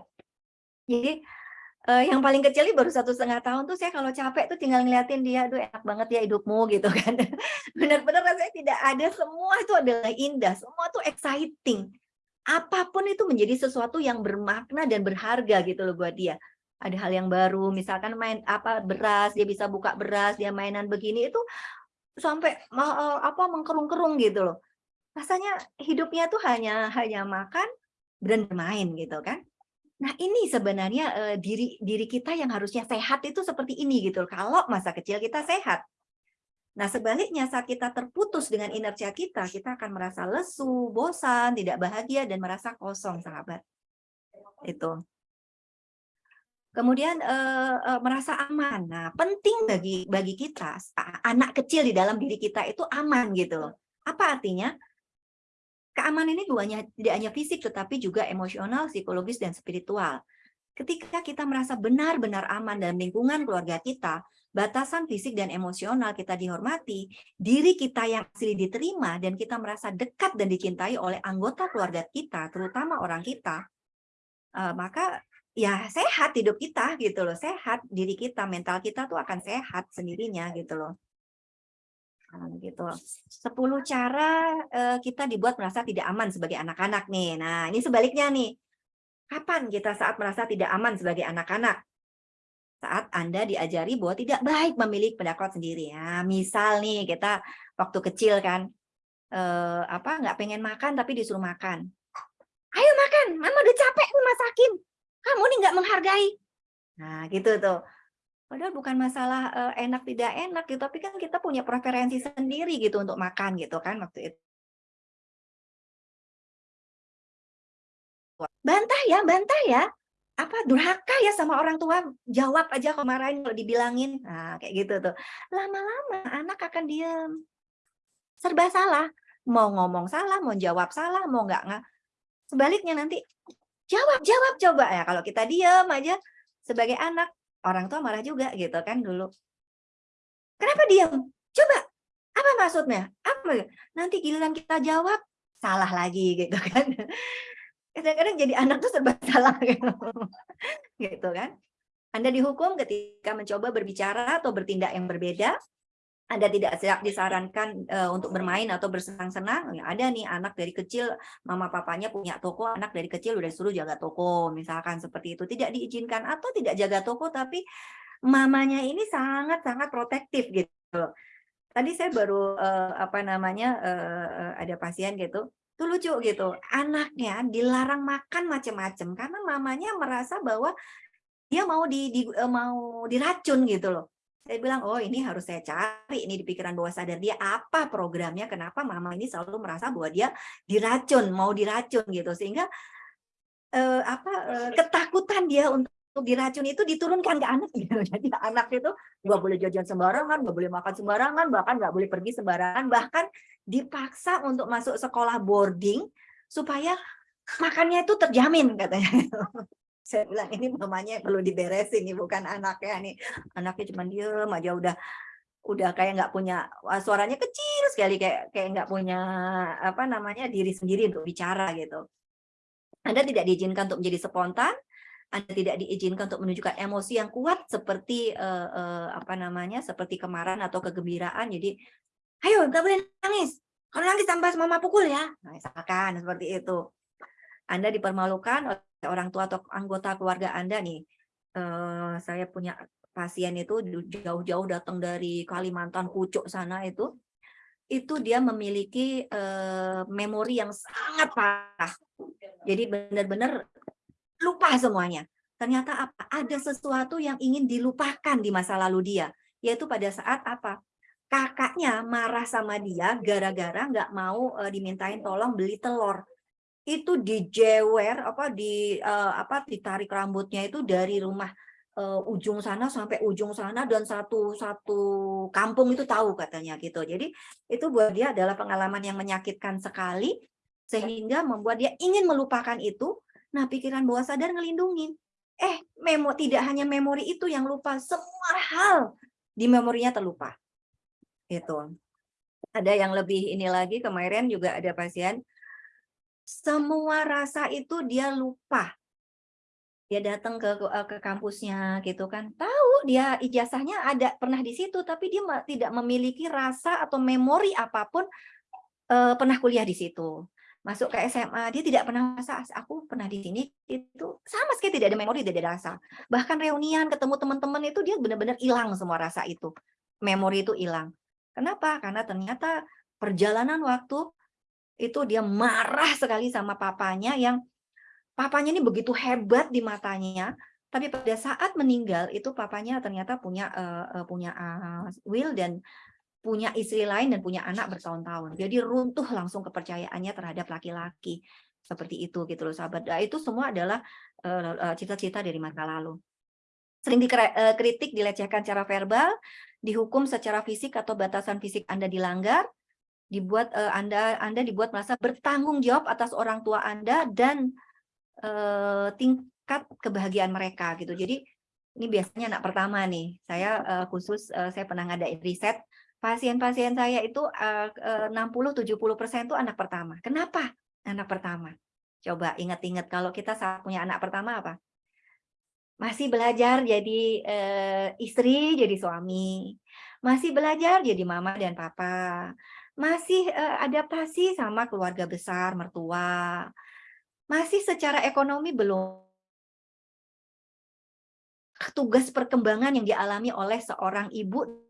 Jadi uh, yang paling kecil ini baru satu setengah tahun tuh saya kalau capek tuh tinggal ngeliatin dia aduh enak banget ya hidupmu gitu kan. Benar-benar rasanya tidak ada semua itu adalah indah semua tuh exciting apa pun itu menjadi sesuatu yang bermakna dan berharga gitu loh buat dia. Ada hal yang baru, misalkan main apa beras, dia bisa buka beras, dia mainan begini itu sampai uh, apa mengkerung-kerung gitu loh. Rasanya hidupnya tuh hanya hanya makan dan bermain gitu kan. Nah, ini sebenarnya uh, diri diri kita yang harusnya sehat itu seperti ini gitu loh. Kalau masa kecil kita sehat. Nah, sebaliknya saat kita terputus dengan inner child kita, kita akan merasa lesu, bosan, tidak bahagia, dan merasa kosong, sahabat. Itu. Kemudian uh, uh, merasa aman. Nah, penting bagi bagi kita, anak kecil di dalam diri kita itu aman gitu. Apa artinya? Keamanan ini duanya tidak hanya fisik, tetapi juga emosional, psikologis, dan spiritual. Ketika kita merasa benar-benar aman dalam lingkungan keluarga kita, batasan fisik dan emosional kita dihormati, diri kita yang asli diterima, dan kita merasa dekat dan dicintai oleh anggota keluarga kita, terutama orang kita, uh, maka ya sehat hidup kita gitu loh, sehat diri kita, mental kita tuh akan sehat sendirinya gitu loh. Nah, gitu. 10 cara uh, kita dibuat merasa tidak aman sebagai anak-anak nih. Nah, ini sebaliknya nih. Kapan kita saat merasa tidak aman sebagai anak-anak? Saat Anda diajari bahwa tidak baik memiliki pendapat sendiri. Ya, misal nih kita waktu kecil kan uh, apa nggak pengen makan tapi disuruh makan. Ayo makan, mama udah capek nih masakin. Kamu nih nggak menghargai. Nah, gitu tuh. Padahal bukan masalah uh, enak tidak enak gitu, tapi kan kita punya preferensi sendiri gitu untuk makan gitu kan waktu itu. Bantah ya, bantah ya. Apa durhaka ya sama orang tua? Jawab aja kemarin kalau dibilangin. Nah, kayak gitu tuh. Lama-lama anak akan diam. Serba salah. Mau ngomong salah, mau jawab salah, mau nggak nggak. Sebaliknya nanti jawab, jawab coba ya. Kalau kita diam aja sebagai anak orang tua marah juga gitu kan dulu. Kenapa diam? Coba, apa maksudnya? Apa? Nanti giliran kita jawab, salah lagi gitu kan. Kadang-kadang jadi anak tuh serba salah gitu. gitu kan. Anda dihukum ketika mencoba berbicara atau bertindak yang berbeda, anda tidak disarankan uh, untuk bermain atau bersenang-senang, ya ada nih anak dari kecil, mama papanya punya toko, anak dari kecil udah suruh jaga toko, misalkan seperti itu. Tidak diizinkan atau tidak jaga toko, tapi mamanya ini sangat-sangat protektif gitu. Tadi saya baru uh, apa namanya uh, ada pasien gitu, itu lucu gitu, anaknya dilarang makan macam-macam karena mamanya merasa bahwa dia mau di, di mau diracun gitu loh saya bilang, oh ini harus saya cari ini di pikiran bawah sadar dia apa programnya, kenapa mama ini selalu merasa bahwa dia diracun, mau diracun gitu. Sehingga eh, apa eh, ketakutan dia untuk diracun itu diturunkan ke anak gitu. Jadi anak itu nggak boleh jajan sembarangan, nggak boleh makan sembarangan, bahkan nggak boleh pergi sembarangan, bahkan dipaksa untuk masuk sekolah boarding supaya makannya itu terjamin katanya. Saya bilang ini mamanya perlu diberesin nih bukan anaknya nih. Anaknya cuma diem aja udah udah kayak nggak punya suaranya kecil sekali kayak kayak nggak punya apa namanya diri sendiri untuk bicara gitu. Anda tidak diizinkan untuk menjadi spontan anda tidak diizinkan untuk menunjukkan emosi yang kuat seperti uh, uh, apa namanya seperti kemarahan atau kegembiraan. Jadi ayo nggak boleh nangis kalau nangis tambah mama pukul ya nah, misalkan seperti itu anda dipermalukan orang tua atau anggota keluarga Anda nih, uh, saya punya pasien itu jauh-jauh datang dari Kalimantan, Pucuk sana itu, itu dia memiliki uh, memori yang sangat parah. Jadi benar-benar lupa semuanya. Ternyata apa? Ada sesuatu yang ingin dilupakan di masa lalu dia, yaitu pada saat apa? Kakaknya marah sama dia gara-gara nggak mau uh, dimintain tolong beli telur itu dijewer apa di uh, apa ditarik rambutnya itu dari rumah uh, ujung sana sampai ujung sana dan satu satu kampung itu tahu katanya gitu. Jadi itu buat dia adalah pengalaman yang menyakitkan sekali sehingga membuat dia ingin melupakan itu. Nah, pikiran bawah sadar ngelindungin. Eh, memo tidak hanya memori itu yang lupa, semua hal di memorinya terlupa. Itu. Ada yang lebih ini lagi kemarin juga ada pasien semua rasa itu dia lupa. Dia datang ke ke kampusnya gitu kan. Tahu dia ijazahnya ada pernah di situ tapi dia tidak memiliki rasa atau memori apa pun eh, pernah kuliah di situ. Masuk ke SMA dia tidak pernah rasa aku pernah di sini itu sama sekali tidak ada memori tidak ada rasa. Bahkan reunian ketemu teman-teman itu dia benar-benar hilang semua rasa itu. Memori itu hilang. Kenapa? Karena ternyata perjalanan waktu itu dia marah sekali sama papanya yang papanya ini begitu hebat di matanya tapi pada saat meninggal itu papanya ternyata punya uh, punya uh, will dan punya istri lain dan punya anak bertahun-tahun. Jadi runtuh langsung kepercayaannya terhadap laki-laki seperti itu gitu loh sahabat. Nah, itu semua adalah cita-cita uh, dari masa lalu. Sering dikritik dilecehkan secara verbal dihukum secara fisik atau batasan fisik Anda dilanggar dibuat uh, Anda Anda dibuat merasa bertanggung jawab atas orang tua Anda dan uh, tingkat kebahagiaan mereka gitu. Jadi ini biasanya anak pertama nih. Saya uh, khusus uh, saya pernah ngadain riset pasien-pasien saya itu uh, 60-70% itu anak pertama. Kenapa? Anak pertama. Coba ingat-ingat kalau kita saat punya anak pertama apa? Masih belajar jadi eh, istri, jadi suami, masih belajar jadi mama dan papa, masih eh, adaptasi sama keluarga besar, mertua, masih secara ekonomi belum tugas perkembangan yang dialami oleh seorang ibu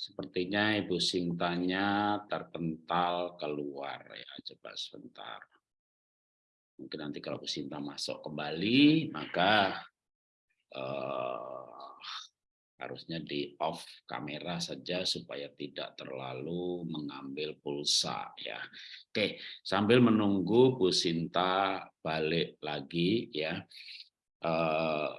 Sepertinya Ibu Sintanya terpental keluar ya. Coba sebentar. Mungkin nanti kalau Bu Sinta masuk kembali, maka eh, harusnya di off kamera saja supaya tidak terlalu mengambil pulsa ya. Oke, sambil menunggu Bu Sinta balik lagi ya. Eh,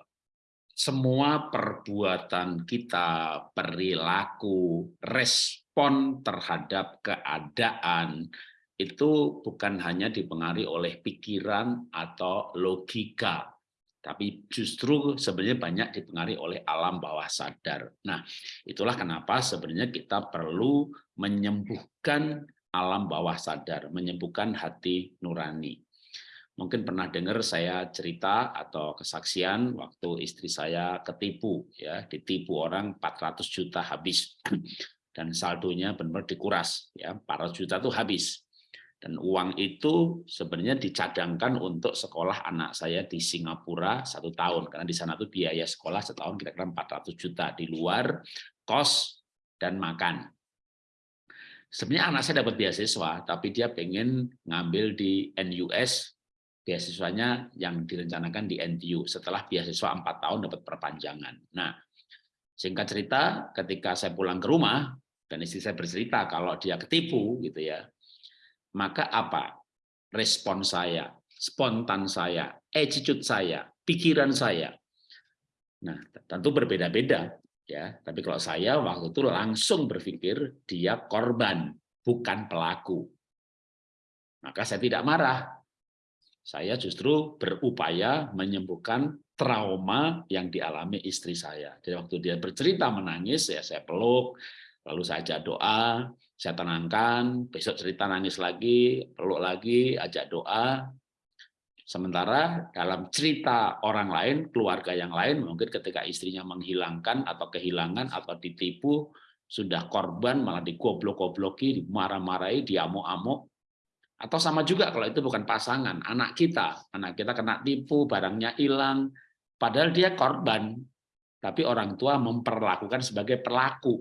semua perbuatan kita, perilaku, respon terhadap keadaan itu bukan hanya dipengaruhi oleh pikiran atau logika, tapi justru sebenarnya banyak dipengaruhi oleh alam bawah sadar. Nah, itulah kenapa sebenarnya kita perlu menyembuhkan alam bawah sadar, menyembuhkan hati nurani. Mungkin pernah dengar saya cerita atau kesaksian waktu istri saya ketipu, ya ditipu orang 400 juta habis dan saldonya benar-benar dikuras, ya 400 juta itu habis. Dan uang itu sebenarnya dicadangkan untuk sekolah anak saya di Singapura satu tahun, karena di sana tuh biaya sekolah setahun kira-kira 400 juta di luar kos dan makan. Sebenarnya anak saya dapat beasiswa, tapi dia pengen ngambil di NUS beasiswanya yang direncanakan di NTU setelah beasiswa empat tahun dapat perpanjangan. Nah, singkat cerita, ketika saya pulang ke rumah dan istri saya bercerita kalau dia ketipu gitu ya, maka apa respon saya, spontan saya, attitude saya, pikiran saya. Nah, tentu berbeda-beda ya. Tapi kalau saya waktu itu langsung berpikir dia korban, bukan pelaku. Maka saya tidak marah, saya justru berupaya menyembuhkan trauma yang dialami istri saya. Jadi waktu dia bercerita menangis, ya saya peluk, lalu saya ajak doa, saya tenangkan, besok cerita nangis lagi, peluk lagi, ajak doa. Sementara dalam cerita orang lain, keluarga yang lain, mungkin ketika istrinya menghilangkan atau kehilangan atau ditipu, sudah korban malah digoblok-gobloki, dimarah-marahi, diamuk-amuk, atau sama juga kalau itu bukan pasangan, anak kita. Anak kita kena tipu, barangnya hilang, padahal dia korban. Tapi orang tua memperlakukan sebagai pelaku.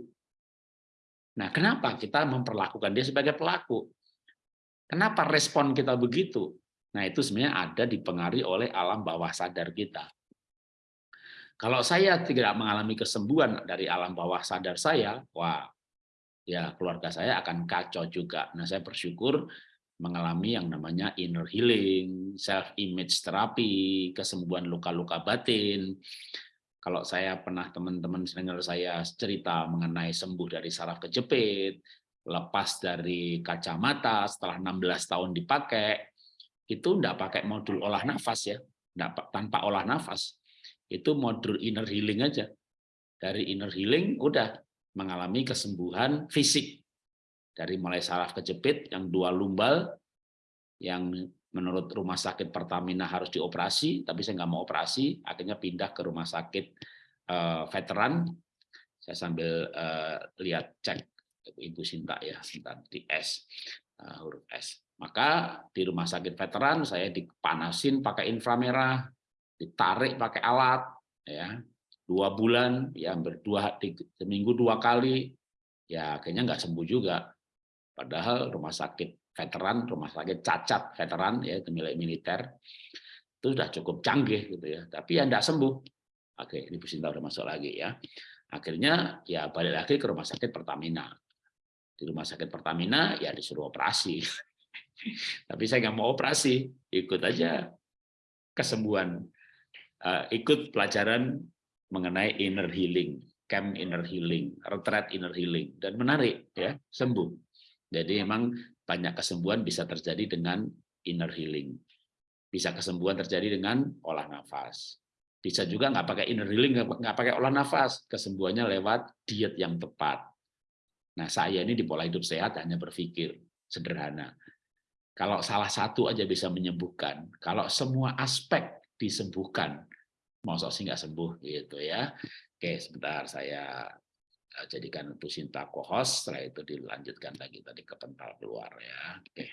Nah, kenapa kita memperlakukan dia sebagai pelaku? Kenapa respon kita begitu? Nah, itu sebenarnya ada dipengaruhi oleh alam bawah sadar kita. Kalau saya tidak mengalami kesembuhan dari alam bawah sadar saya, wah, ya keluarga saya akan kacau juga. Nah, saya bersyukur mengalami yang namanya inner healing, self image terapi, kesembuhan luka-luka batin. Kalau saya pernah teman-teman dengar saya cerita mengenai sembuh dari saraf kejepit, lepas dari kacamata setelah 16 tahun dipakai, itu enggak pakai modul olah nafas ya, enggak tanpa olah nafas. Itu modul inner healing aja. Dari inner healing udah mengalami kesembuhan fisik dari mulai saraf kejepit yang dua lumbal yang menurut rumah sakit Pertamina harus dioperasi, tapi saya nggak mau operasi, akhirnya pindah ke rumah sakit uh, veteran. Saya sambil uh, lihat cek Ibu Sinta ya, Sinta di S, uh, huruf S. Maka di rumah sakit veteran saya dipanasin pakai inframerah, ditarik pakai alat, ya dua bulan, ya berdua seminggu dua kali, ya akhirnya nggak sembuh juga Padahal rumah sakit veteran, rumah sakit cacat veteran ya itu milik militer itu sudah cukup canggih gitu ya. Tapi ya tidak sembuh. Oke, ini Bu Sinta udah masuk lagi ya. Akhirnya ya balik lagi ke rumah sakit Pertamina. Di rumah sakit Pertamina ya disuruh operasi. Tapi saya nggak mau operasi, ikut aja kesembuhan. Uh, ikut pelajaran mengenai inner healing, camp inner healing, retreat inner healing, dan menarik ya sembuh. Jadi memang banyak kesembuhan bisa terjadi dengan inner healing. Bisa kesembuhan terjadi dengan olah nafas. Bisa juga nggak pakai inner healing, nggak pakai olah nafas. Kesembuhannya lewat diet yang tepat. Nah, saya ini di pola hidup sehat hanya berpikir sederhana. Kalau salah satu aja bisa menyembuhkan, kalau semua aspek disembuhkan, maksud sih nggak sembuh gitu ya. Oke, sebentar saya jadikan Bu Sinta kohos, setelah itu dilanjutkan lagi tadi ke pental keluar ya. Oke.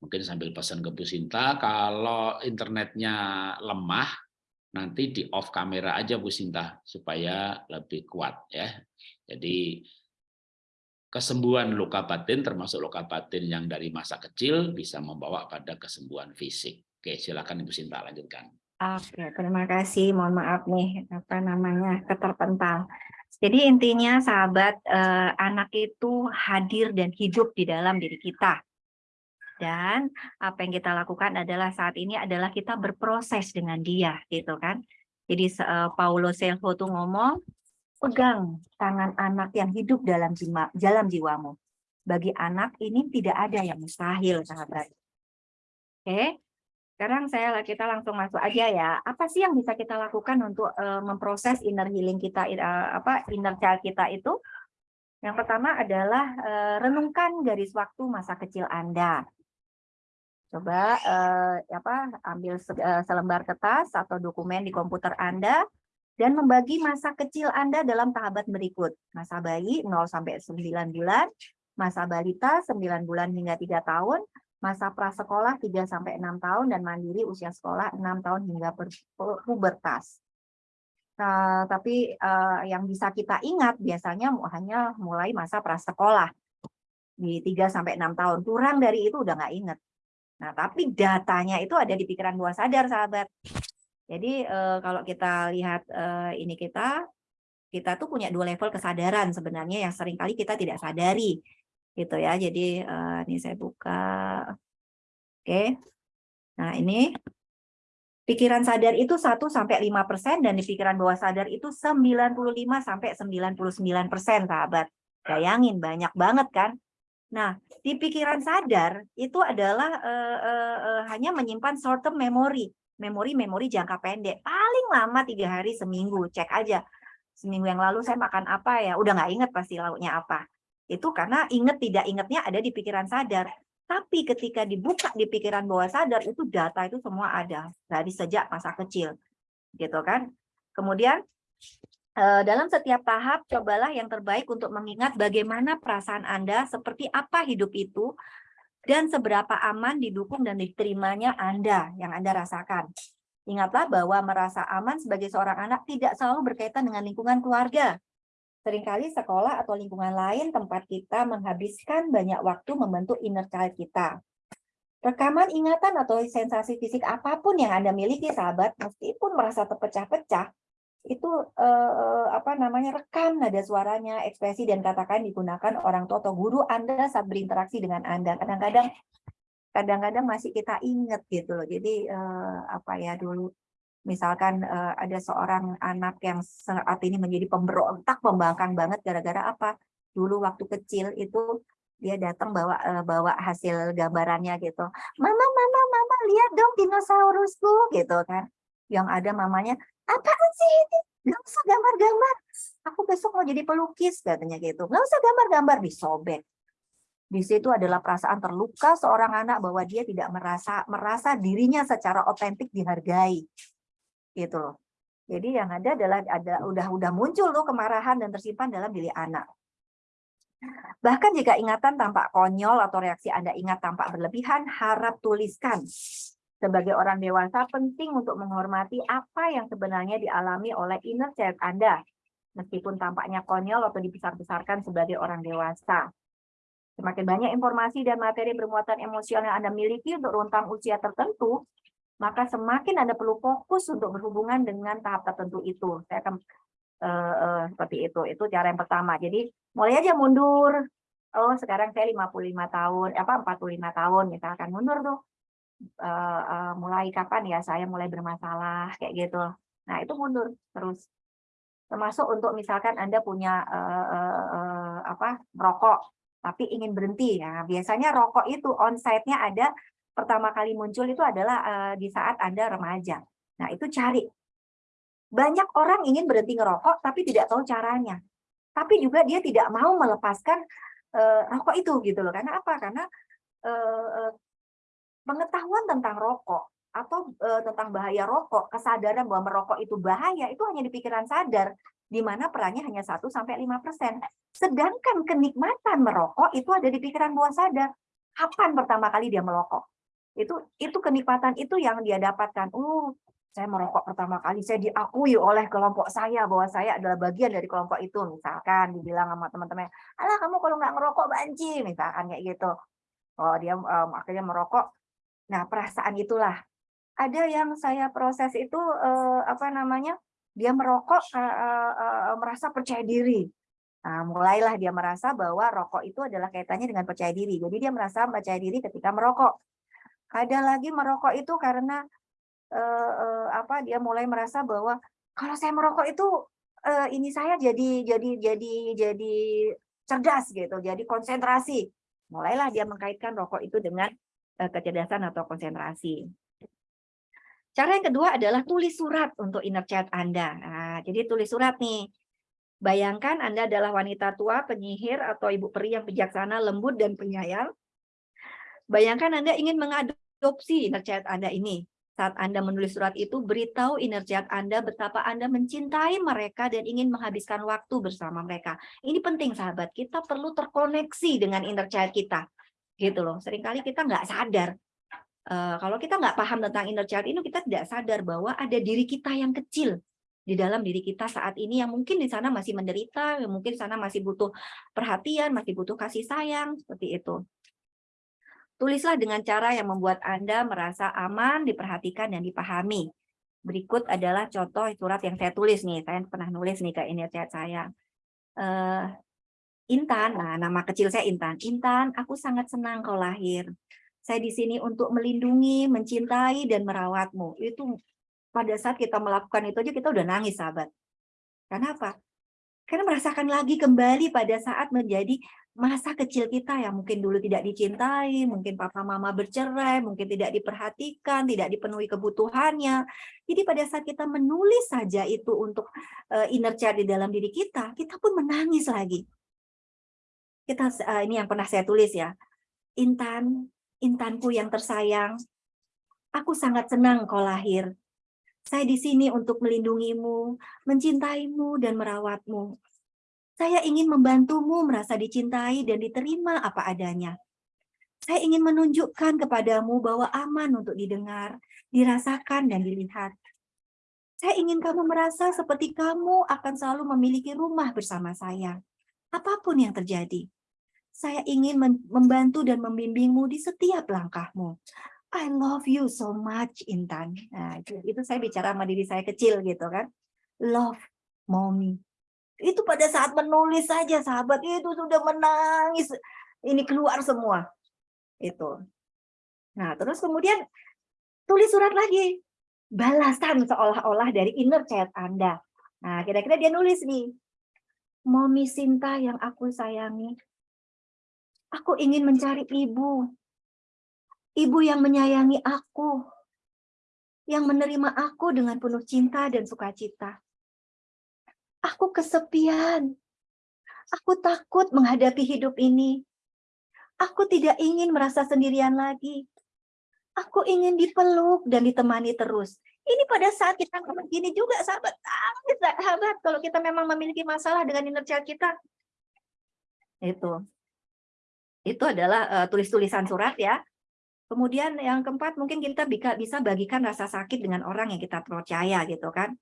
Mungkin sambil pesan ke Bu Sinta, kalau internetnya lemah, nanti di off kamera aja Bu Sinta, supaya lebih kuat ya. Jadi kesembuhan luka batin, termasuk luka batin yang dari masa kecil, bisa membawa pada kesembuhan fisik. Oke, silakan Ibu Sinta lanjutkan. Oke, terima kasih. Mohon maaf nih, apa namanya, keterpental. Jadi intinya sahabat, eh, anak itu hadir dan hidup di dalam diri kita. Dan apa yang kita lakukan adalah saat ini adalah kita berproses dengan dia gitu kan. Jadi uh, Paulo Selvo tuh ngomong pegang tangan anak yang hidup dalam jiwa, dalam jiwamu. Bagi anak ini tidak ada yang mustahil sahabat. Oke sekarang saya kita langsung masuk aja ya. Apa sih yang bisa kita lakukan untuk uh, memproses inner healing kita uh, apa inner child kita itu? Yang pertama adalah uh, renungkan garis waktu masa kecil Anda. Coba eh, apa ambil eh, selembar kertas atau dokumen di komputer Anda dan membagi masa kecil Anda dalam tahapan berikut. Masa bayi 0 sampai 9 bulan, masa balita 9 bulan hingga 3 tahun, masa prasekolah 3 sampai 6 tahun dan mandiri usia sekolah 6 tahun hingga pubertas. Nah, tapi uh, yang bisa kita ingat biasanya hanya mulai masa prasekolah di 3 sampai 6 tahun. Kurang dari itu udah nggak ingat. Nah, tapi datanya itu ada di pikiran bawah sadar, sahabat. Jadi eh, kalau kita lihat eh, ini kita, kita tuh punya dua level kesadaran sebenarnya yang sering kali kita tidak sadari, gitu ya. Jadi eh, ini saya buka, oke. Nah ini pikiran sadar itu 1 sampai 5 persen dan di pikiran bawah sadar itu 95 sampai 99 persen, sahabat. Bayangin banyak banget kan? Nah, di pikiran sadar itu adalah uh, uh, uh, hanya menyimpan short term memory, memori-memori jangka pendek. Paling lama tiga hari seminggu, cek aja. Seminggu yang lalu saya makan apa ya, udah nggak inget pasti lauknya apa. Itu karena inget tidak ingetnya ada di pikiran sadar. Tapi ketika dibuka di pikiran bawah sadar itu data itu semua ada dari sejak masa kecil, gitu kan. Kemudian Eh, dalam setiap tahap, cobalah yang terbaik untuk mengingat bagaimana perasaan Anda, seperti apa hidup itu, dan seberapa aman, didukung, dan diterimanya Anda yang Anda rasakan. Ingatlah bahwa merasa aman sebagai seorang anak tidak selalu berkaitan dengan lingkungan keluarga. Seringkali sekolah atau lingkungan lain tempat kita menghabiskan banyak waktu membentuk inner child kita. Rekaman ingatan atau sensasi fisik apa pun yang Anda miliki, sahabat, meskipun merasa terpecah-pecah, itu eh, apa namanya rekam nada suaranya, ekspresi dan katakan digunakan orang tua atau guru Anda saat berinteraksi dengan Anda. Kadang-kadang kadang-kadang masih kita ingat gitu loh. Jadi eh, apa ya dulu misalkan eh, ada seorang anak yang saat ini menjadi pemberontak, pembangkang banget gara-gara apa? Dulu waktu kecil itu dia datang bawa uh, bawa hasil gambarannya gitu. Mama, mama, mama, lihat dong dinosaurusku gitu kan. Yang ada mamanya, apaan sih ini? Gak usah gambar-gambar. Aku besok mau jadi pelukis katanya gitu. Gak usah gambar-gambar disobek. Di situ adalah perasaan terluka seorang anak bahwa dia tidak merasa merasa dirinya secara otentik dihargai. Gitu loh. Jadi yang ada adalah ada udah udah muncul tuh kemarahan dan tersimpan dalam diri anak. Bahkan jika ingatan tampak konyol atau reaksi Anda ingat tampak berlebihan, harap tuliskan sebagai orang dewasa penting untuk menghormati apa yang sebenarnya dialami oleh inner child Anda, meskipun tampaknya konyol atau dibesar-besarkan sebagai orang dewasa. Semakin banyak informasi dan materi bermuatan emosional yang Anda miliki untuk rentang usia tertentu, maka semakin Anda perlu fokus untuk berhubungan dengan tahap tertentu itu. Saya akan uh, uh, seperti itu. Itu cara yang pertama. Jadi mulai aja mundur. Oh, sekarang saya 55 tahun, apa 45 tahun misalkan mundur tuh. Uh, uh, mulai kapan ya saya mulai bermasalah kayak gitu. Nah, itu mundur terus. Termasuk untuk misalkan Anda punya uh, uh, uh, apa? merokok tapi ingin berhenti. ya biasanya rokok itu onsite-nya ada pertama kali muncul itu adalah uh, di saat Anda remaja. Nah, itu cari. Banyak orang ingin berhenti ngerokok tapi tidak tahu caranya. Tapi juga dia tidak mau melepaskan uh, rokok itu gitu loh. Karena apa? Karena uh, pengetahuan tentang rokok atau uh, tentang bahaya rokok, kesadaran bahwa merokok itu bahaya itu hanya di pikiran sadar di mana perannya hanya 1 sampai 5%. Sedangkan kenikmatan merokok itu ada di pikiran bawah sadar. Kapan pertama kali dia merokok? Itu itu kenikmatan itu yang dia dapatkan. Uh, saya merokok pertama kali, saya diakui oleh kelompok saya bahwa saya adalah bagian dari kelompok itu. Misalkan dibilang sama teman-teman, alah kamu kalau nggak ngerokok banci, misalkan kayak gitu. Oh dia um, akhirnya merokok. Nah perasaan itulah. Ada yang saya proses itu uh, apa namanya? dia merokok uh, uh, merasa percaya diri. Nah, mulailah dia merasa bahwa rokok itu adalah kaitannya dengan percaya diri. Jadi dia merasa percaya diri ketika merokok. Ada lagi merokok itu karena uh, uh, apa? Dia mulai merasa bahwa kalau saya merokok itu uh, ini saya jadi jadi jadi jadi cerdas gitu, jadi konsentrasi. Mulailah dia mengkaitkan rokok itu dengan uh, kecerdasan atau konsentrasi. Cara yang kedua adalah tulis surat untuk inner child Anda. Nah, jadi tulis surat nih. Bayangkan Anda adalah wanita tua, penyihir, atau ibu peri yang bijaksana, lembut, dan penyayang. Bayangkan Anda ingin mengadopsi inner child Anda ini. Saat Anda menulis surat itu, beritahu inner child Anda betapa Anda mencintai mereka dan ingin menghabiskan waktu bersama mereka. Ini penting, sahabat. Kita perlu terkoneksi dengan inner child kita. Gitu loh. Seringkali kita nggak sadar uh, kalau kita nggak paham tentang inner child ini, kita tidak sadar bahwa ada diri kita yang kecil di dalam diri kita saat ini yang mungkin di sana masih menderita, yang mungkin di sana masih butuh perhatian, masih butuh kasih sayang, seperti itu. Tulislah dengan cara yang membuat Anda merasa aman, diperhatikan, dan dipahami. Berikut adalah contoh surat yang saya tulis nih. Saya pernah nulis nih ke inner child saya. Uh, Intan, nah nama kecil saya Intan. Intan, aku sangat senang kau lahir. Saya di sini untuk melindungi, mencintai, dan merawatmu. Itu pada saat kita melakukan itu aja kita udah nangis, sahabat. Karena apa? Karena merasakan lagi kembali pada saat menjadi masa kecil kita yang mungkin dulu tidak dicintai, mungkin papa mama bercerai, mungkin tidak diperhatikan, tidak dipenuhi kebutuhannya. Jadi pada saat kita menulis saja itu untuk uh, inner child di dalam diri kita, kita pun menangis lagi. Kita uh, ini yang pernah saya tulis ya. Intan, Intanku yang tersayang, aku sangat senang kau lahir. Saya di sini untuk melindungimu, mencintaimu, dan merawatmu. Saya ingin membantumu merasa dicintai dan diterima apa adanya. Saya ingin menunjukkan kepadamu bahwa aman untuk didengar, dirasakan, dan dilihat. Saya ingin kamu merasa seperti kamu akan selalu memiliki rumah bersama saya, apa pun yang terjadi. Saya ingin membantu dan membimbingmu di setiap langkahmu. I love you so much, Intan. Nah, itu, saya bicara sama diri saya kecil gitu kan. Love, mommy. Itu pada saat menulis saja, sahabat itu sudah menangis. Ini keluar semua. Itu. Nah, terus kemudian tulis surat lagi. Balasan seolah-olah dari inner child Anda. Nah, kira-kira dia nulis nih. Mommy Sinta yang aku sayangi, Aku ingin mencari ibu. Ibu yang menyayangi aku. Yang menerima aku dengan penuh cinta dan sukacita. Aku kesepian. Aku takut menghadapi hidup ini. Aku tidak ingin merasa sendirian lagi. Aku ingin dipeluk dan ditemani terus. Ini pada saat kita begini juga, sahabat. Sahabat, kalau kita memang memiliki masalah dengan inner child kita. Itu itu adalah uh, tulis-tulisan surat ya. Kemudian yang keempat mungkin kita bisa bagikan rasa sakit dengan orang yang kita percaya gitu kan.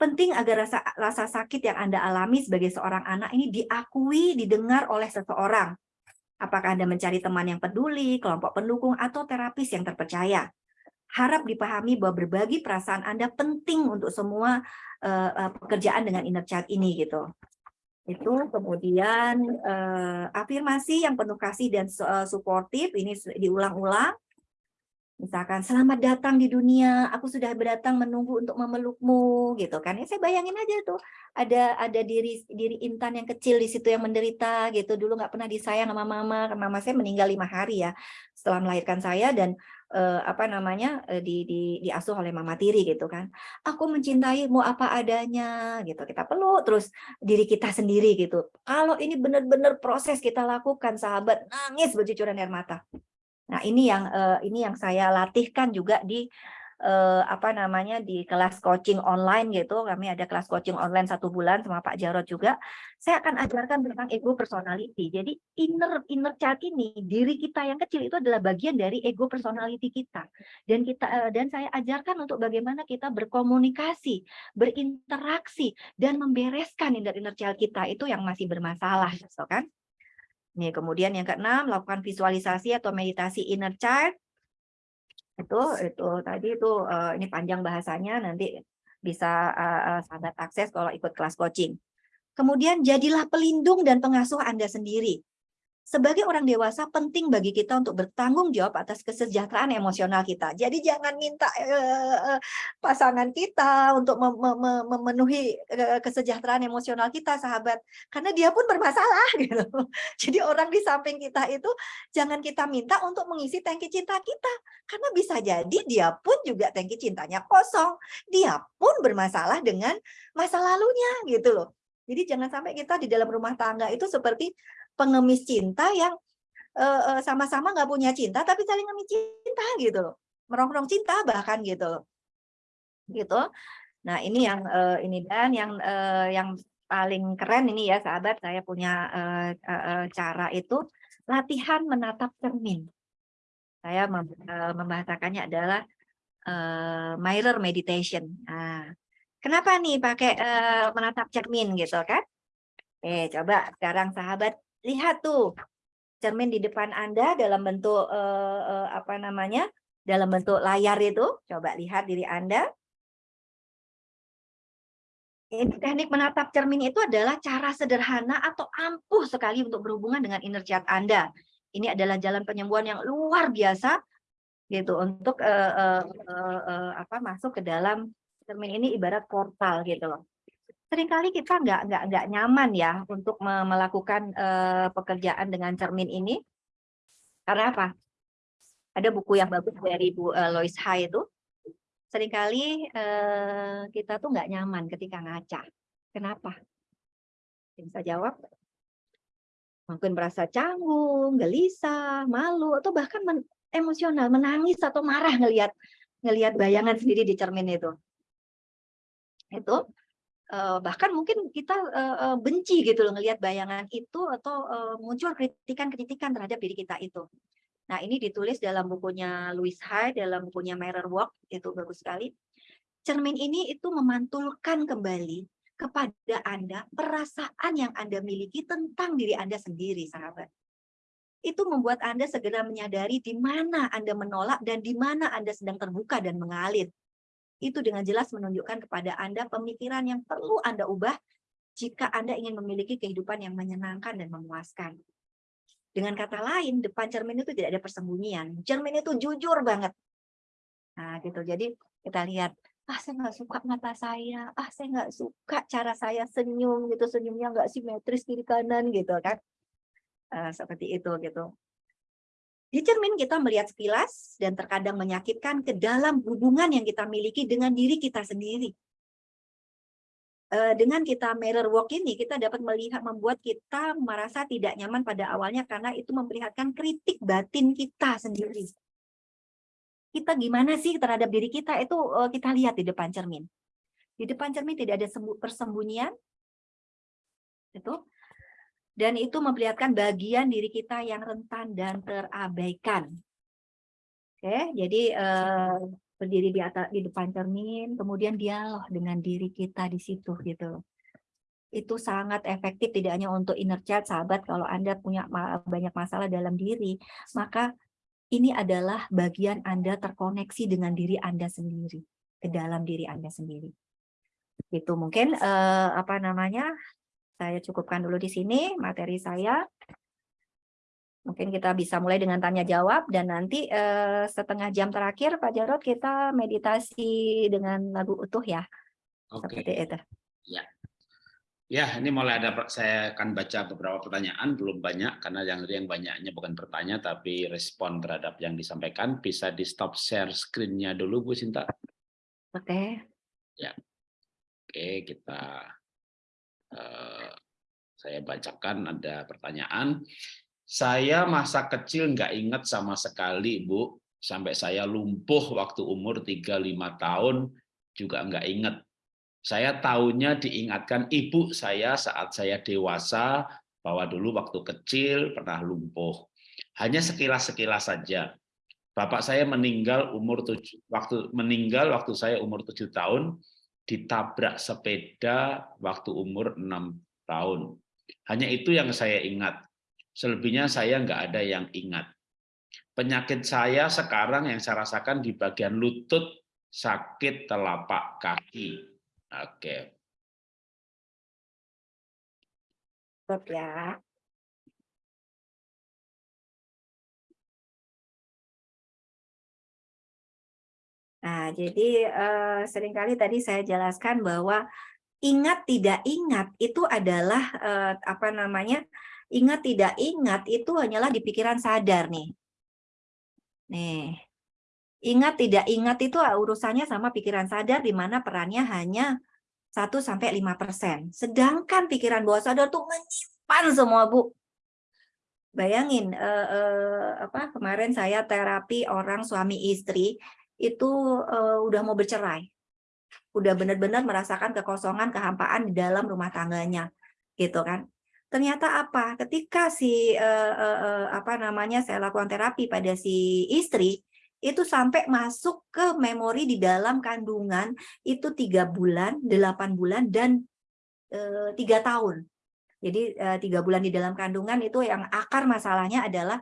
Penting agar rasa rasa sakit yang Anda alami sebagai seorang anak ini diakui, didengar oleh seseorang. Apakah Anda mencari teman yang peduli, kelompok pendukung, atau terapis yang terpercaya? Harap dipahami bahwa berbagi perasaan Anda penting untuk semua uh, pekerjaan dengan inner child ini gitu. Itu kemudian uh, afirmasi yang penuh kasih dan uh, suportif ini diulang-ulang Misalkan, selamat datang di dunia, aku sudah berdatang menunggu untuk memelukmu, gitu kan. Ya saya bayangin aja tuh, ada ada diri diri Intan yang kecil di situ yang menderita, gitu. Dulu nggak pernah disayang sama mama, mama saya meninggal lima hari ya, setelah melahirkan saya, dan eh, apa namanya, eh, di, di, diasuh oleh mama tiri, gitu kan. Aku mencintaimu apa adanya, gitu. Kita peluk, terus diri kita sendiri, gitu. Kalau ini benar-benar proses kita lakukan, sahabat, nangis bercucuran air mata Nah, ini yang uh, ini yang saya latihkan juga di uh, apa namanya di kelas coaching online gitu. Kami ada kelas coaching online satu bulan sama Pak Jarod juga. Saya akan ajarkan tentang ego personality. Jadi inner inner child ini diri kita yang kecil itu adalah bagian dari ego personality kita. Dan kita uh, dan saya ajarkan untuk bagaimana kita berkomunikasi, berinteraksi dan membereskan inner inner child kita itu yang masih bermasalah, so kan? Nih, kemudian yang keenam, lakukan visualisasi atau meditasi inner child. Itu itu tadi itu uh, ini panjang bahasanya nanti bisa uh, sahabat akses kalau ikut kelas coaching. Kemudian jadilah pelindung dan pengasuh Anda sendiri. Sebagai orang dewasa penting bagi kita untuk bertanggung jawab atas kesejahteraan emosional kita. Jadi jangan minta uh, pasangan kita untuk mem mem memenuhi uh, kesejahteraan emosional kita, sahabat, karena dia pun bermasalah gitu. Jadi orang di samping kita itu jangan kita minta untuk mengisi tangki cinta kita, karena bisa jadi dia pun juga tangki cintanya kosong. Dia pun bermasalah dengan masa lalunya gitu loh. Jadi jangan sampai kita di dalam rumah tangga itu seperti pengemis cinta yang sama-sama nggak punya cinta tapi saling ngemis cinta gitu loh. Merongrong cinta bahkan gitu gitu. Nah ini yang uh, ini dan yang uh, yang paling keren ini ya sahabat saya punya uh, uh, cara itu latihan menatap cermin. Saya mem uh, membahasakannya adalah uh, mirror meditation. Nah kenapa nih pakai uh, menatap cermin gitu kan? Eh coba sekarang sahabat lihat tuh cermin di depan Anda dalam bentuk eh, eh, apa namanya? dalam bentuk layar itu. Coba lihat diri Anda. Ini teknik menatap cermin itu adalah cara sederhana atau ampuh sekali untuk berhubungan dengan inner child Anda. Ini adalah jalan penyembuhan yang luar biasa gitu untuk uh, uh, uh, uh, apa masuk ke dalam cermin ini ibarat portal gitu loh sering kali kita nggak nggak nggak nyaman ya untuk melakukan uh, pekerjaan dengan cermin ini. Karena apa? Ada buku yang bagus dari Bu uh, Lois Hay itu. Seringkali uh, kita tuh nggak nyaman ketika ngaca. Kenapa? Bisa jawab mungkin merasa canggung gelisah malu atau bahkan men emosional menangis atau marah ngelihat ngelihat bayangan sendiri di cermin itu. Itu bahkan mungkin kita benci gitu loh ngelihat bayangan itu atau muncul kritikan-kritikan terhadap diri kita itu. Nah, ini ditulis dalam bukunya Louis Hay, dalam bukunya Mirror Walk, itu bagus sekali. Cermin ini itu memantulkan kembali kepada Anda perasaan yang Anda miliki tentang diri Anda sendiri, sahabat. Itu membuat Anda segera menyadari di mana Anda menolak dan di mana Anda sedang terbuka dan mengalir itu dengan jelas menunjukkan kepada Anda pemikiran yang perlu Anda ubah jika Anda ingin memiliki kehidupan yang menyenangkan dan memuaskan. Dengan kata lain, depan cermin itu tidak ada persembunyian. Cermin itu jujur banget. Nah, gitu. Jadi kita lihat, ah saya nggak suka mata saya, ah saya nggak suka cara saya senyum gitu, senyumnya nggak simetris kiri kanan gitu kan. Uh, seperti itu gitu. Di cermin kita melihat sekilas dan terkadang menyakitkan ke dalam hubungan yang kita miliki dengan diri kita sendiri. Eh, dengan kita mirror walk ini, kita dapat melihat membuat kita merasa tidak nyaman pada awalnya karena itu memperlihatkan kritik batin kita sendiri. Kita gimana sih terhadap diri kita itu eh, kita lihat di depan cermin. Di depan cermin tidak ada persembunyian. Itu dan itu memperlihatkan bagian diri kita yang rentan dan terabaikan. Oke, jadi eh, berdiri di atas di depan cermin, kemudian dialog dengan diri kita di situ gitu. itu sangat efektif tidak hanya untuk inner child sahabat kalau Anda punya banyak masalah dalam diri maka ini adalah bagian Anda terkoneksi dengan diri Anda sendiri ke dalam diri Anda sendiri itu mungkin eh, apa namanya saya cukupkan dulu di sini materi saya mungkin kita bisa mulai dengan tanya jawab dan nanti eh, setengah jam terakhir Pak Jarod kita meditasi dengan lagu utuh ya Oke. seperti itu ya Ya, ini mulai ada saya akan baca beberapa pertanyaan, belum banyak karena yang yang banyaknya bukan pertanyaan tapi respon terhadap yang disampaikan. Bisa di stop share screen-nya dulu Bu Sinta. Oke. Ya. Oke, kita uh, saya bacakan ada pertanyaan. Saya masa kecil nggak ingat sama sekali, Bu. Sampai saya lumpuh waktu umur 35 tahun juga nggak ingat saya tahunya diingatkan ibu saya saat saya dewasa bahwa dulu waktu kecil pernah lumpuh. Hanya sekilas-sekilas saja. Bapak saya meninggal umur tujuh, waktu meninggal waktu saya umur tujuh tahun ditabrak sepeda waktu umur enam tahun. Hanya itu yang saya ingat. Selebihnya saya nggak ada yang ingat. Penyakit saya sekarang yang saya rasakan di bagian lutut sakit telapak kaki Oke. Stop ya. Nah, jadi eh, sering kali tadi saya jelaskan bahwa ingat tidak ingat itu adalah eh, apa namanya? Ingat tidak ingat itu hanyalah di pikiran sadar nih. Nih. Ingat tidak ingat itu ah, urusannya sama pikiran sadar di mana perannya hanya 1 sampai 5%. Sedangkan pikiran bawah sadar tuh menyimpan semua, Bu. Bayangin eh, eh, apa kemarin saya terapi orang suami istri itu eh, udah mau bercerai. Udah benar-benar merasakan kekosongan, kehampaan di dalam rumah tangganya. Gitu kan. Ternyata apa? Ketika si eh, eh apa namanya saya lakukan terapi pada si istri, itu sampai masuk ke memori di dalam kandungan itu tiga bulan, delapan bulan, dan tiga tahun. Jadi tiga bulan di dalam kandungan itu yang akar masalahnya adalah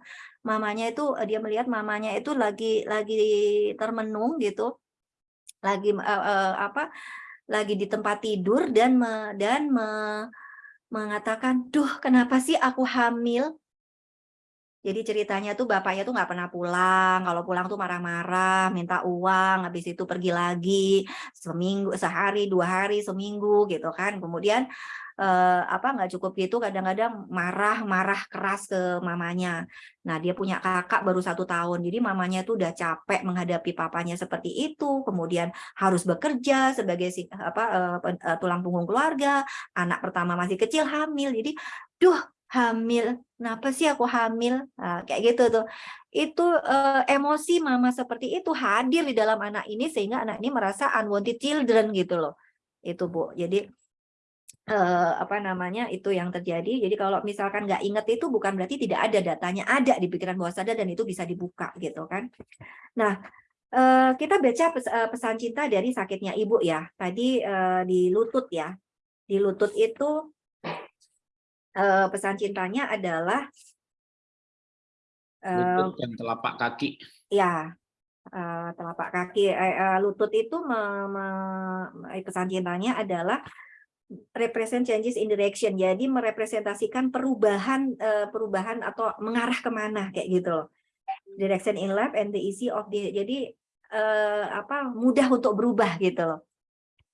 mamanya itu eh, dia melihat mamanya itu lagi lagi termenung gitu, lagi uh, apa, lagi di tempat tidur dan me, dan me, mengatakan, duh kenapa sih aku hamil? Jadi ceritanya tuh bapaknya tuh nggak pernah pulang, kalau pulang tuh marah-marah, minta uang, habis itu pergi lagi seminggu, sehari, dua hari, seminggu gitu kan. Kemudian eh, apa nggak cukup gitu, kadang-kadang marah-marah keras ke mamanya. Nah dia punya kakak baru satu tahun, jadi mamanya tuh udah capek menghadapi papanya seperti itu, kemudian harus bekerja sebagai apa eh, eh tulang punggung keluarga, anak pertama masih kecil hamil, jadi duh hamil, kenapa sih aku hamil? Nah, kayak gitu tuh. Itu uh, emosi mama seperti itu hadir di dalam anak ini sehingga anak ini merasa unwanted children gitu loh. Itu Bu. Jadi uh, apa namanya itu yang terjadi. Jadi kalau misalkan nggak inget itu bukan berarti tidak ada datanya, ada di pikiran bawah sadar dan itu bisa dibuka gitu kan. Nah, uh, kita baca pes uh, pesan cinta dari sakitnya ibu ya. Tadi uh, di lutut ya. Di lutut itu uh, pesan cintanya adalah lutut dan telapak kaki. Ya, uh, telapak kaki. Lutut itu me, me, pesan cintanya adalah represent changes in direction. Jadi merepresentasikan perubahan uh, perubahan atau mengarah ke mana kayak gitu. Direction in life and the easy of the. Jadi uh, apa mudah untuk berubah gitu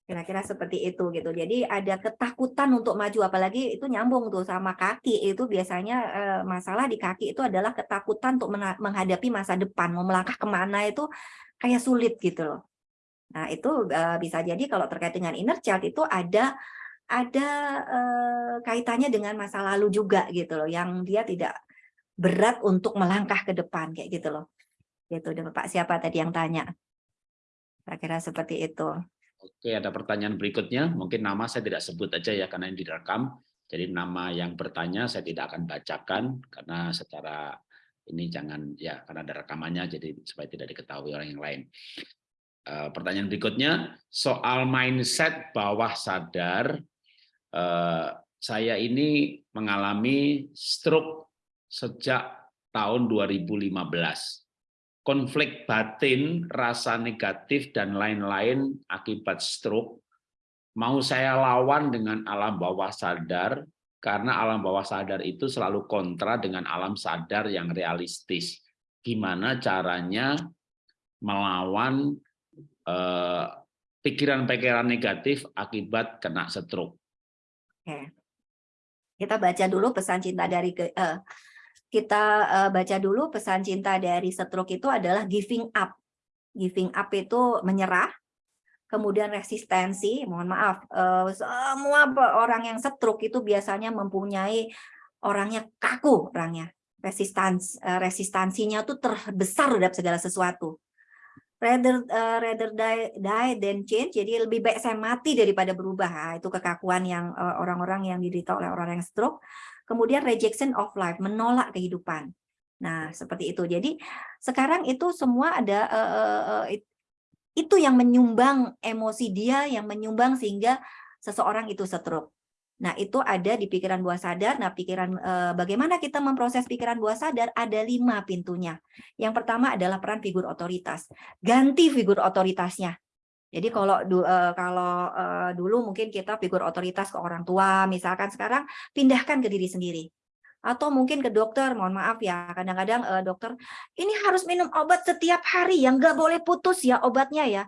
Kira-kira seperti itu gitu. Jadi ada ketakutan untuk maju apalagi itu nyambung tuh sama kaki. Itu biasanya eh, masalah di kaki itu adalah ketakutan untuk menghadapi masa depan, mau melangkah ke mana itu kayak sulit gitu loh. Nah, itu bisa jadi kalau terkait dengan inner child itu ada ada eh, kaitannya dengan masa lalu juga gitu loh yang dia tidak berat untuk melangkah ke depan kayak gitu loh. Gitu Bapak siapa tadi yang tanya? Kira-kira seperti itu. Oke, ada pertanyaan berikutnya. Mungkin nama saya tidak sebut aja ya karena ini direkam. Jadi nama yang bertanya saya tidak akan bacakan karena secara ini jangan ya karena ada rekamannya jadi supaya tidak diketahui orang yang lain. Pertanyaan berikutnya soal mindset bawah sadar saya ini mengalami stroke sejak tahun 2015. Konflik batin, rasa negatif, dan lain-lain akibat stroke mau saya lawan dengan alam bawah sadar karena alam bawah sadar itu selalu kontra dengan alam sadar yang realistis. Gimana caranya melawan eh, pikiran-pikiran eh, negatif akibat kena stroke. Oke. Kita baca dulu pesan cinta dari uh, kita uh, baca dulu pesan cinta dari stroke itu adalah giving up. Giving up itu menyerah, kemudian resistensi, mohon maaf, uh, semua orang yang stroke itu biasanya mempunyai orangnya kaku orangnya, resistans resistansinya tuh terbesar terhadap segala sesuatu. Rather uh, rather die, die than change, jadi lebih baik saya mati daripada berubah. Nah, itu kekakuan yang orang-orang uh, yang diderita oleh orang yang stroke. Kemudian rejection of life, menolak kehidupan. Nah, seperti itu. Jadi sekarang itu semua ada uh, uh, itu yang menyumbang emosi dia, yang menyumbang sehingga seseorang itu stroke. Nah, itu ada di pikiran bawah sadar. Nah, pikiran eh, bagaimana kita memproses pikiran bawah sadar ada lima pintunya. Yang pertama adalah peran figur otoritas. Ganti figur otoritasnya. Jadi kalau eh, kalau eh, dulu mungkin kita figur otoritas ke orang tua, misalkan sekarang pindahkan ke diri sendiri atau mungkin ke dokter, mohon maaf ya, kadang-kadang uh, dokter, ini harus minum obat setiap hari, yang nggak boleh putus ya obatnya ya.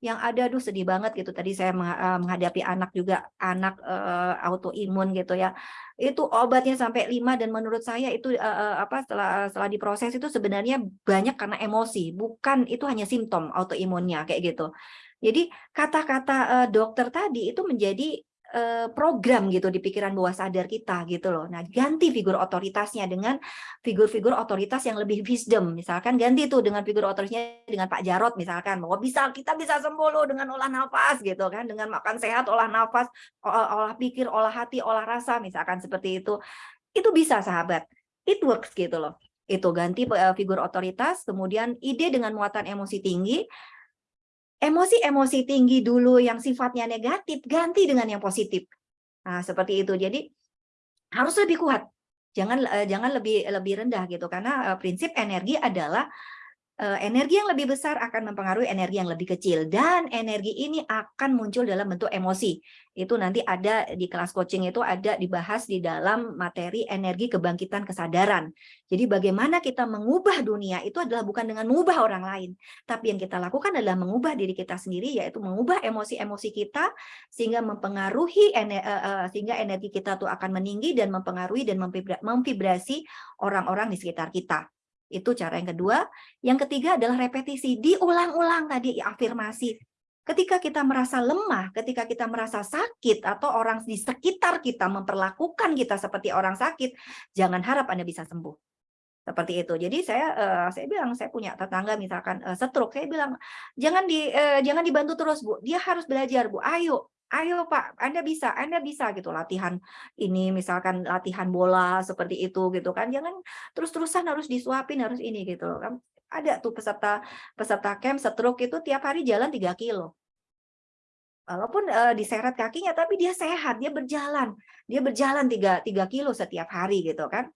Yang ada, aduh sedih banget gitu, tadi saya eh, menghadapi anak juga, anak uh, autoimun gitu ya, itu obatnya sampai lima dan menurut saya itu uh, apa setelah setelah diproses itu sebenarnya banyak karena emosi, bukan itu hanya simptom autoimunnya kayak gitu. Jadi kata-kata uh, dokter tadi itu menjadi program gitu di pikiran bawah sadar kita gitu loh. Nah, ganti figur otoritasnya dengan figur-figur otoritas yang lebih wisdom. Misalkan ganti tuh dengan figur otoritasnya dengan Pak Jarot misalkan bahwa bisa kita bisa sembuh loh dengan olah nafas gitu kan, dengan makan sehat, olah nafas, olah pikir, olah hati, olah rasa misalkan seperti itu. Itu bisa sahabat. It works gitu loh. Itu ganti eh, figur otoritas, kemudian ide dengan muatan emosi tinggi, emosi-emosi tinggi dulu yang sifatnya negatif ganti dengan yang positif. Nah, seperti itu. Jadi harus lebih kuat. Jangan uh, jangan lebih lebih rendah gitu karena uh, prinsip energi adalah energi yang lebih besar akan mempengaruhi energi yang lebih kecil dan energi ini akan muncul dalam bentuk emosi. Itu nanti ada di kelas coaching itu ada dibahas di dalam materi energi kebangkitan kesadaran. Jadi bagaimana kita mengubah dunia itu adalah bukan dengan mengubah orang lain, tapi yang kita lakukan adalah mengubah diri kita sendiri yaitu mengubah emosi-emosi kita sehingga mempengaruhi sehingga energi kita tuh akan meninggi dan mempengaruhi dan memvibrasi orang-orang di sekitar kita. Itu cara yang kedua. Yang ketiga adalah repetisi. Diulang-ulang tadi afirmasi. Ketika kita merasa lemah, ketika kita merasa sakit, atau orang di sekitar kita memperlakukan kita seperti orang sakit, jangan harap Anda bisa sembuh. Seperti itu. Jadi saya uh, saya bilang saya punya tetangga misalkan uh, stroke, saya bilang jangan di uh, jangan dibantu terus, Bu. Dia harus belajar, Bu. Ayo ayo Pak, Anda bisa, Anda bisa gitu latihan ini misalkan latihan bola seperti itu gitu kan. Jangan terus-terusan harus disuapin harus ini gitu kan. Ada tuh peserta peserta camp stroke itu tiap hari jalan 3 kilo. Walaupun uh, diseret kakinya tapi dia sehat, dia berjalan. Dia berjalan 3 3 kilo setiap hari gitu kan.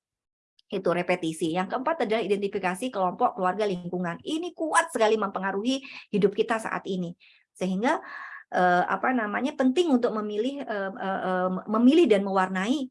Itu repetisi. Yang keempat adalah identifikasi kelompok keluarga lingkungan. Ini kuat sekali mempengaruhi hidup kita saat ini. Sehingga apa namanya penting untuk memilih uh, uh, memilih dan mewarnai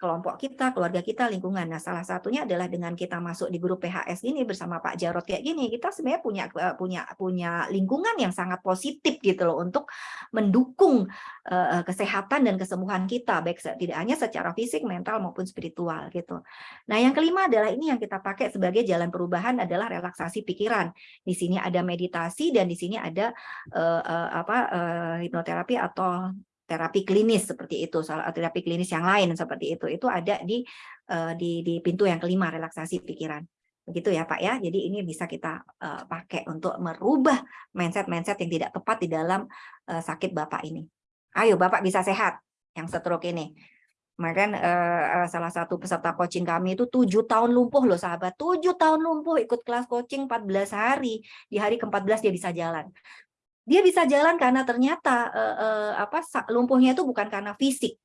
kelompok kita, keluarga kita, lingkungan. Nah, salah satunya adalah dengan kita masuk di grup PHS ini bersama Pak Jarot kayak gini, kita sebenarnya punya eh, punya punya lingkungan yang sangat positif gitu loh untuk mendukung uh, kesehatan dan kesembuhan kita, baik tidak hanya secara fisik, mental maupun spiritual gitu. Nah, yang kelima adalah ini yang kita pakai sebagai jalan perubahan adalah relaksasi pikiran. Di sini ada meditasi dan di sini ada uh, uh, apa uh, hipnoterapi atau terapi klinis seperti itu, terapi klinis yang lain seperti itu, itu ada di uh, di, di pintu yang kelima relaksasi pikiran. Begitu ya Pak ya. Jadi ini bisa kita uh, pakai untuk merubah mindset-mindset yang tidak tepat di dalam uh, sakit Bapak ini. Ayo Bapak bisa sehat yang stroke ini. Kemarin salah satu peserta coaching kami itu tujuh tahun lumpuh loh sahabat, tujuh tahun lumpuh ikut kelas coaching 14 hari, di hari ke-14 dia bisa jalan dia bisa jalan karena ternyata uh, uh, apa lumpuhnya itu bukan karena fisik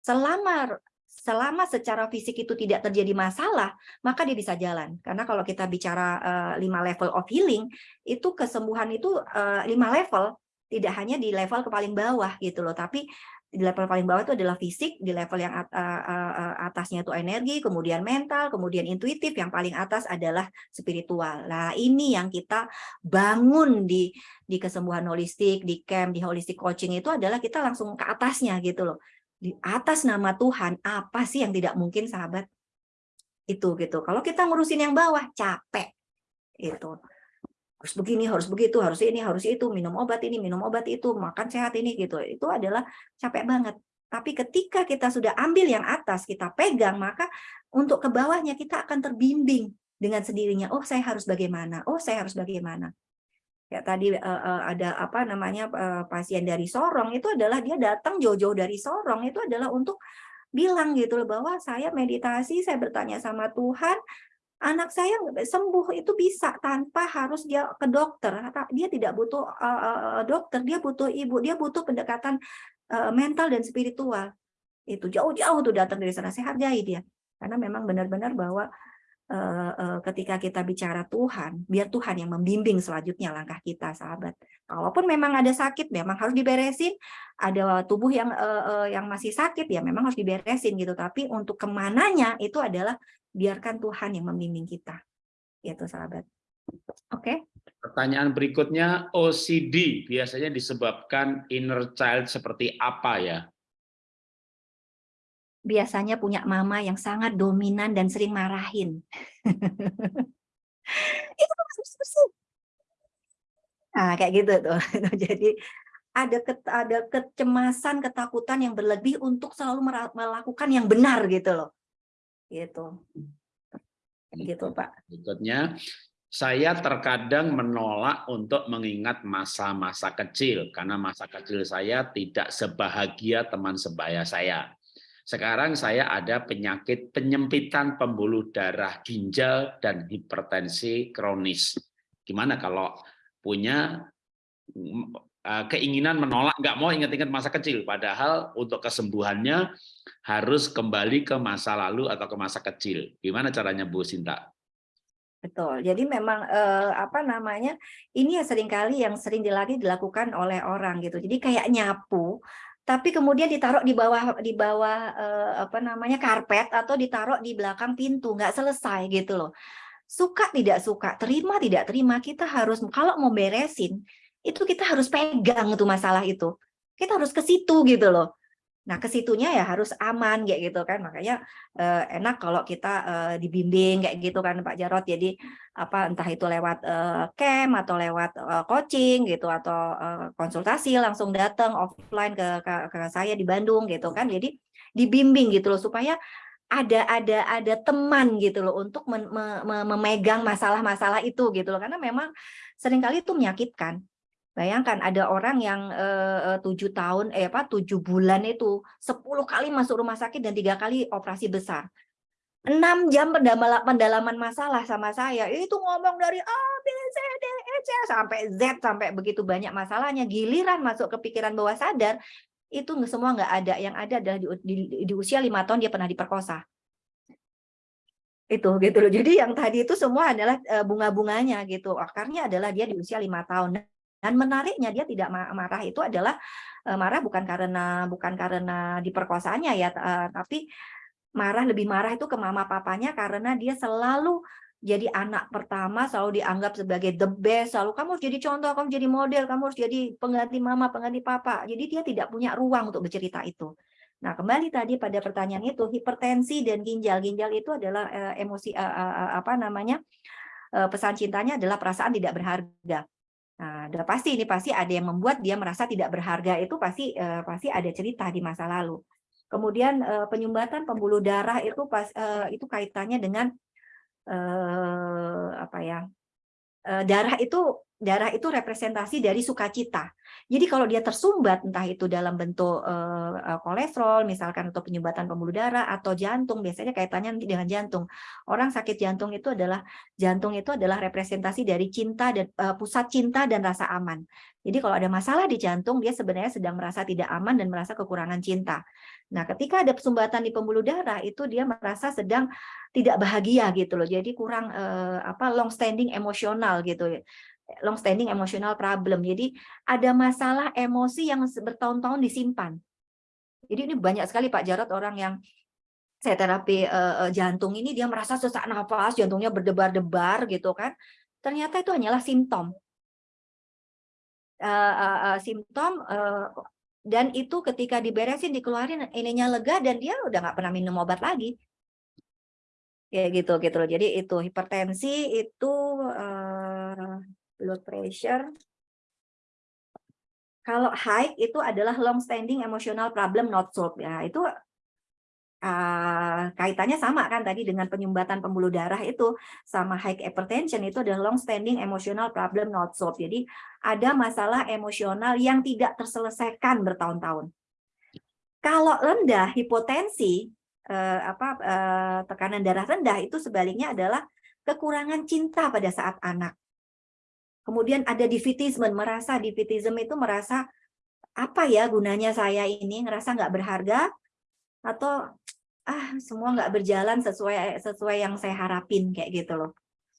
selama selama secara fisik itu tidak terjadi masalah, maka dia bisa jalan. Karena kalau kita bicara uh, lima level of healing, itu kesembuhan itu uh, lima level, tidak hanya di level ke paling bawah gitu loh, tapi di level paling bawah itu adalah fisik, di level yang atasnya itu energi, kemudian mental, kemudian intuitif, yang paling atas adalah spiritual. Nah, ini yang kita bangun di di kesembuhan holistik, di camp, di holistic coaching itu adalah kita langsung ke atasnya gitu loh. Di atas nama Tuhan, apa sih yang tidak mungkin sahabat? Itu gitu. Kalau kita ngurusin yang bawah, capek. Itu harus begini, harus begitu, harus ini, harus itu, minum obat ini, minum obat itu, makan sehat ini gitu. Itu adalah capek banget. Tapi ketika kita sudah ambil yang atas, kita pegang, maka untuk ke bawahnya kita akan terbimbing dengan sendirinya. Oh, saya harus bagaimana? Oh, saya harus bagaimana? Ya tadi uh, uh, ada apa namanya uh, pasien dari Sorong itu adalah dia datang jauh-jauh dari Sorong itu adalah untuk bilang gitu loh bahwa saya meditasi, saya bertanya sama Tuhan, anak saya sembuh itu bisa tanpa harus dia ke dokter. Dia tidak butuh uh, dokter dia butuh ibu dia butuh pendekatan mental dan spiritual. Itu jauh-jauh tuh datang dari sana saya hargai dia. Karena memang benar-benar bahwa ketika kita bicara Tuhan biar Tuhan yang membimbing selanjutnya langkah kita sahabat kalaupun memang ada sakit memang harus diberesin ada tubuh yang uh, yang masih sakit ya memang harus diberesin gitu tapi untuk ke mananya itu adalah biarkan Tuhan yang membimbing kita. Itu sahabat. Oke. Okay? Pertanyaan berikutnya, OCD biasanya disebabkan inner child seperti apa ya? Biasanya punya mama yang sangat dominan dan sering marahin. Itu Nah, kayak gitu tuh. Jadi ada ke, ada kecemasan, ketakutan yang berlebih untuk selalu melakukan yang benar gitu loh. Gitu. Gitu Pak. Berikutnya saya terkadang menolak untuk mengingat masa-masa kecil karena masa kecil saya tidak sebahagia teman sebaya saya sekarang saya ada penyakit penyempitan pembuluh darah ginjal dan hipertensi kronis gimana kalau punya Eh, keinginan menolak, nggak mau ingat-ingat masa kecil, padahal untuk kesembuhannya harus kembali ke masa lalu atau ke masa kecil. Gimana caranya Bu Sinta? Betul. Jadi memang eh, apa namanya ini ya sering kali yang sering dilatih dilakukan oleh orang gitu. Jadi kayak nyapu, tapi kemudian ditaruh di bawah di bawah eh, apa namanya karpet atau ditaruh di belakang pintu, nggak selesai gitu loh. Suka tidak suka, terima tidak terima, kita harus kalau mau beresin itu kita harus pegang tuh masalah itu. Kita harus ke situ gitu loh. Nah, ke situnya ya harus aman kayak gitu kan. Makanya eh, enak kalau kita eh, dibimbing kayak gitu kan Pak Jarot. Jadi apa entah itu lewat eh, camp atau lewat eh, coaching gitu atau eh, konsultasi langsung datang offline ke, ke ke saya di Bandung gitu kan. Jadi dibimbing gitu loh supaya ada ada ada teman gitu loh untuk me, me, memegang masalah-masalah itu gitu loh karena memang sering kali itu menyakitkan Bayangkan ada orang yang tujuh tahun, eh apa tujuh bulan itu sepuluh kali masuk rumah sakit dan tiga kali operasi besar. enam jam pendalaman masalah sama saya. Itu ngomong dari A B C D E C sampai Z sampai begitu banyak masalahnya. Giliran masuk ke pikiran bawah sadar itu semua nggak ada. Yang ada adalah di, di, di usia lima tahun dia pernah diperkosa. Itu gitu loh. Jadi yang tadi itu semua adalah bunga-bunganya gitu. Akarnya adalah dia di usia lima tahun dan menariknya dia tidak marah itu adalah eh, marah bukan karena bukan karena diperkosanya ya, eh, tapi marah lebih marah itu ke mama papanya karena dia selalu jadi anak pertama selalu dianggap sebagai the best selalu kamu harus jadi contoh kamu jadi model kamu harus jadi pengganti mama pengganti papa. Jadi dia tidak punya ruang untuk bercerita itu. Nah kembali tadi pada pertanyaan itu hipertensi dan ginjal ginjal itu adalah uh, emosi apa namanya pesan cintanya adalah perasaan tidak berharga Nah, udah pasti ini pasti ada yang membuat dia merasa tidak berharga itu pasti uh, pasti ada cerita di masa lalu. Kemudian uh, penyumbatan pembuluh darah itu pas uh, itu kaitannya dengan uh, apa ya? Uh, darah itu darah itu representasi dari sukacita. Jadi kalau dia tersumbat entah itu dalam bentuk uh, kolesterol misalkan atau penyumbatan pembuluh darah atau jantung biasanya kaitannya nanti dengan jantung. Orang sakit jantung itu adalah jantung itu adalah representasi dari cinta dan uh, pusat cinta dan rasa aman. Jadi kalau ada masalah di jantung dia sebenarnya sedang merasa tidak aman dan merasa kekurangan cinta. Nah, ketika ada sumbatan di pembuluh darah itu dia merasa sedang tidak bahagia gitu loh. Jadi kurang uh, apa long standing emosional gitu long standing emotional problem. Jadi ada masalah emosi yang bertahun-tahun disimpan. Jadi ini banyak sekali Pak Jarot orang yang saya terapi uh, jantung ini dia merasa sesak nafas, jantungnya berdebar-debar gitu kan. Ternyata itu hanyalah simptom. Uh, uh, uh, simptom uh, dan itu ketika diberesin dikeluarin ininya lega dan dia udah nggak pernah minum obat lagi ya gitu gitu loh jadi itu hipertensi itu uh, blood pressure. Kalau high itu adalah long standing emotional problem not solved ya. Itu uh, kaitannya sama kan tadi dengan penyumbatan pembuluh darah itu sama high hypertension itu adalah long standing emotional problem not solved. Jadi ada masalah emosional yang tidak terselesaikan bertahun-tahun. Kalau rendah hipotensi uh, apa uh, tekanan darah rendah itu sebaliknya adalah kekurangan cinta pada saat anak. Kemudian ada divitisme, merasa divitisme itu merasa apa ya gunanya saya ini, ngerasa nggak berharga atau ah semua nggak berjalan sesuai sesuai yang saya harapin kayak gitu loh.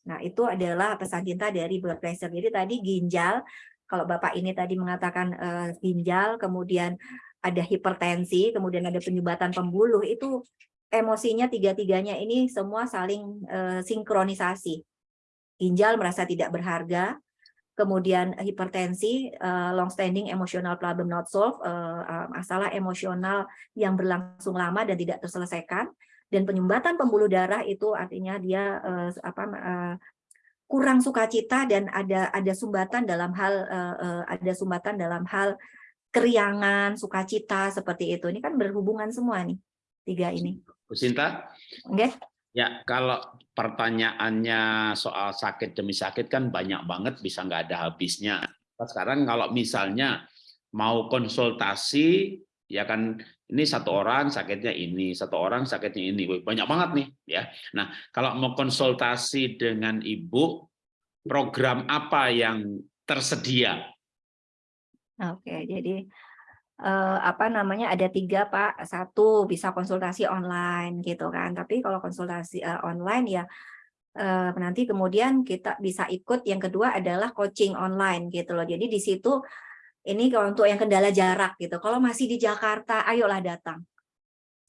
Nah itu adalah pesan cinta dari blood pressure. Jadi tadi ginjal, kalau bapak ini tadi mengatakan uh, ginjal, kemudian ada hipertensi, kemudian ada penyumbatan pembuluh, itu emosinya tiga-tiganya ini semua saling uh, sinkronisasi. Ginjal merasa tidak berharga, kemudian hipertensi, uh, long standing emotional problem not solved, uh, masalah emosional yang berlangsung lama dan tidak terselesaikan, dan penyumbatan pembuluh darah itu artinya dia uh, apa uh, kurang sukacita dan ada ada sumbatan dalam hal uh, uh, ada sumbatan dalam hal keriangan, sukacita seperti itu. Ini kan berhubungan semua nih tiga ini. Bu Sinta? Okay. Ya, kalau pertanyaannya soal sakit demi sakit kan banyak banget, bisa nggak ada habisnya. Sekarang kalau misalnya mau konsultasi, ya kan ini satu orang sakitnya ini, satu orang sakitnya ini, banyak banget nih ya. Nah, kalau mau konsultasi dengan ibu, program apa yang tersedia? Oke, jadi eh, apa namanya ada tiga pak. Satu bisa konsultasi online gitu kan. Tapi kalau konsultasi eh, online ya eh, nanti kemudian kita bisa ikut. Yang kedua adalah coaching online gitu loh. Jadi di situ ini kalau untuk yang kendala jarak gitu. Kalau masih di Jakarta ayolah datang.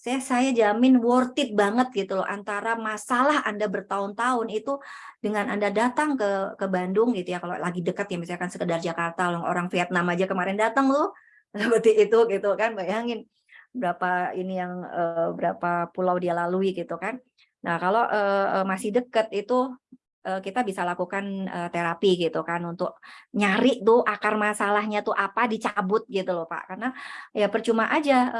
Saya saya jamin worth it banget gitu loh. Antara masalah Anda bertahun-tahun itu dengan Anda datang ke ke Bandung gitu ya. Kalau lagi dekat ya misalkan sekedar Jakarta orang Vietnam aja kemarin datang loh seperti itu gitu kan bayangin berapa ini yang uh, berapa pulau dia lalui gitu kan nah kalau uh, masih dekat itu kita bisa lakukan terapi gitu kan untuk nyari tuh akar masalahnya tuh apa dicabut gitu loh Pak karena ya percuma aja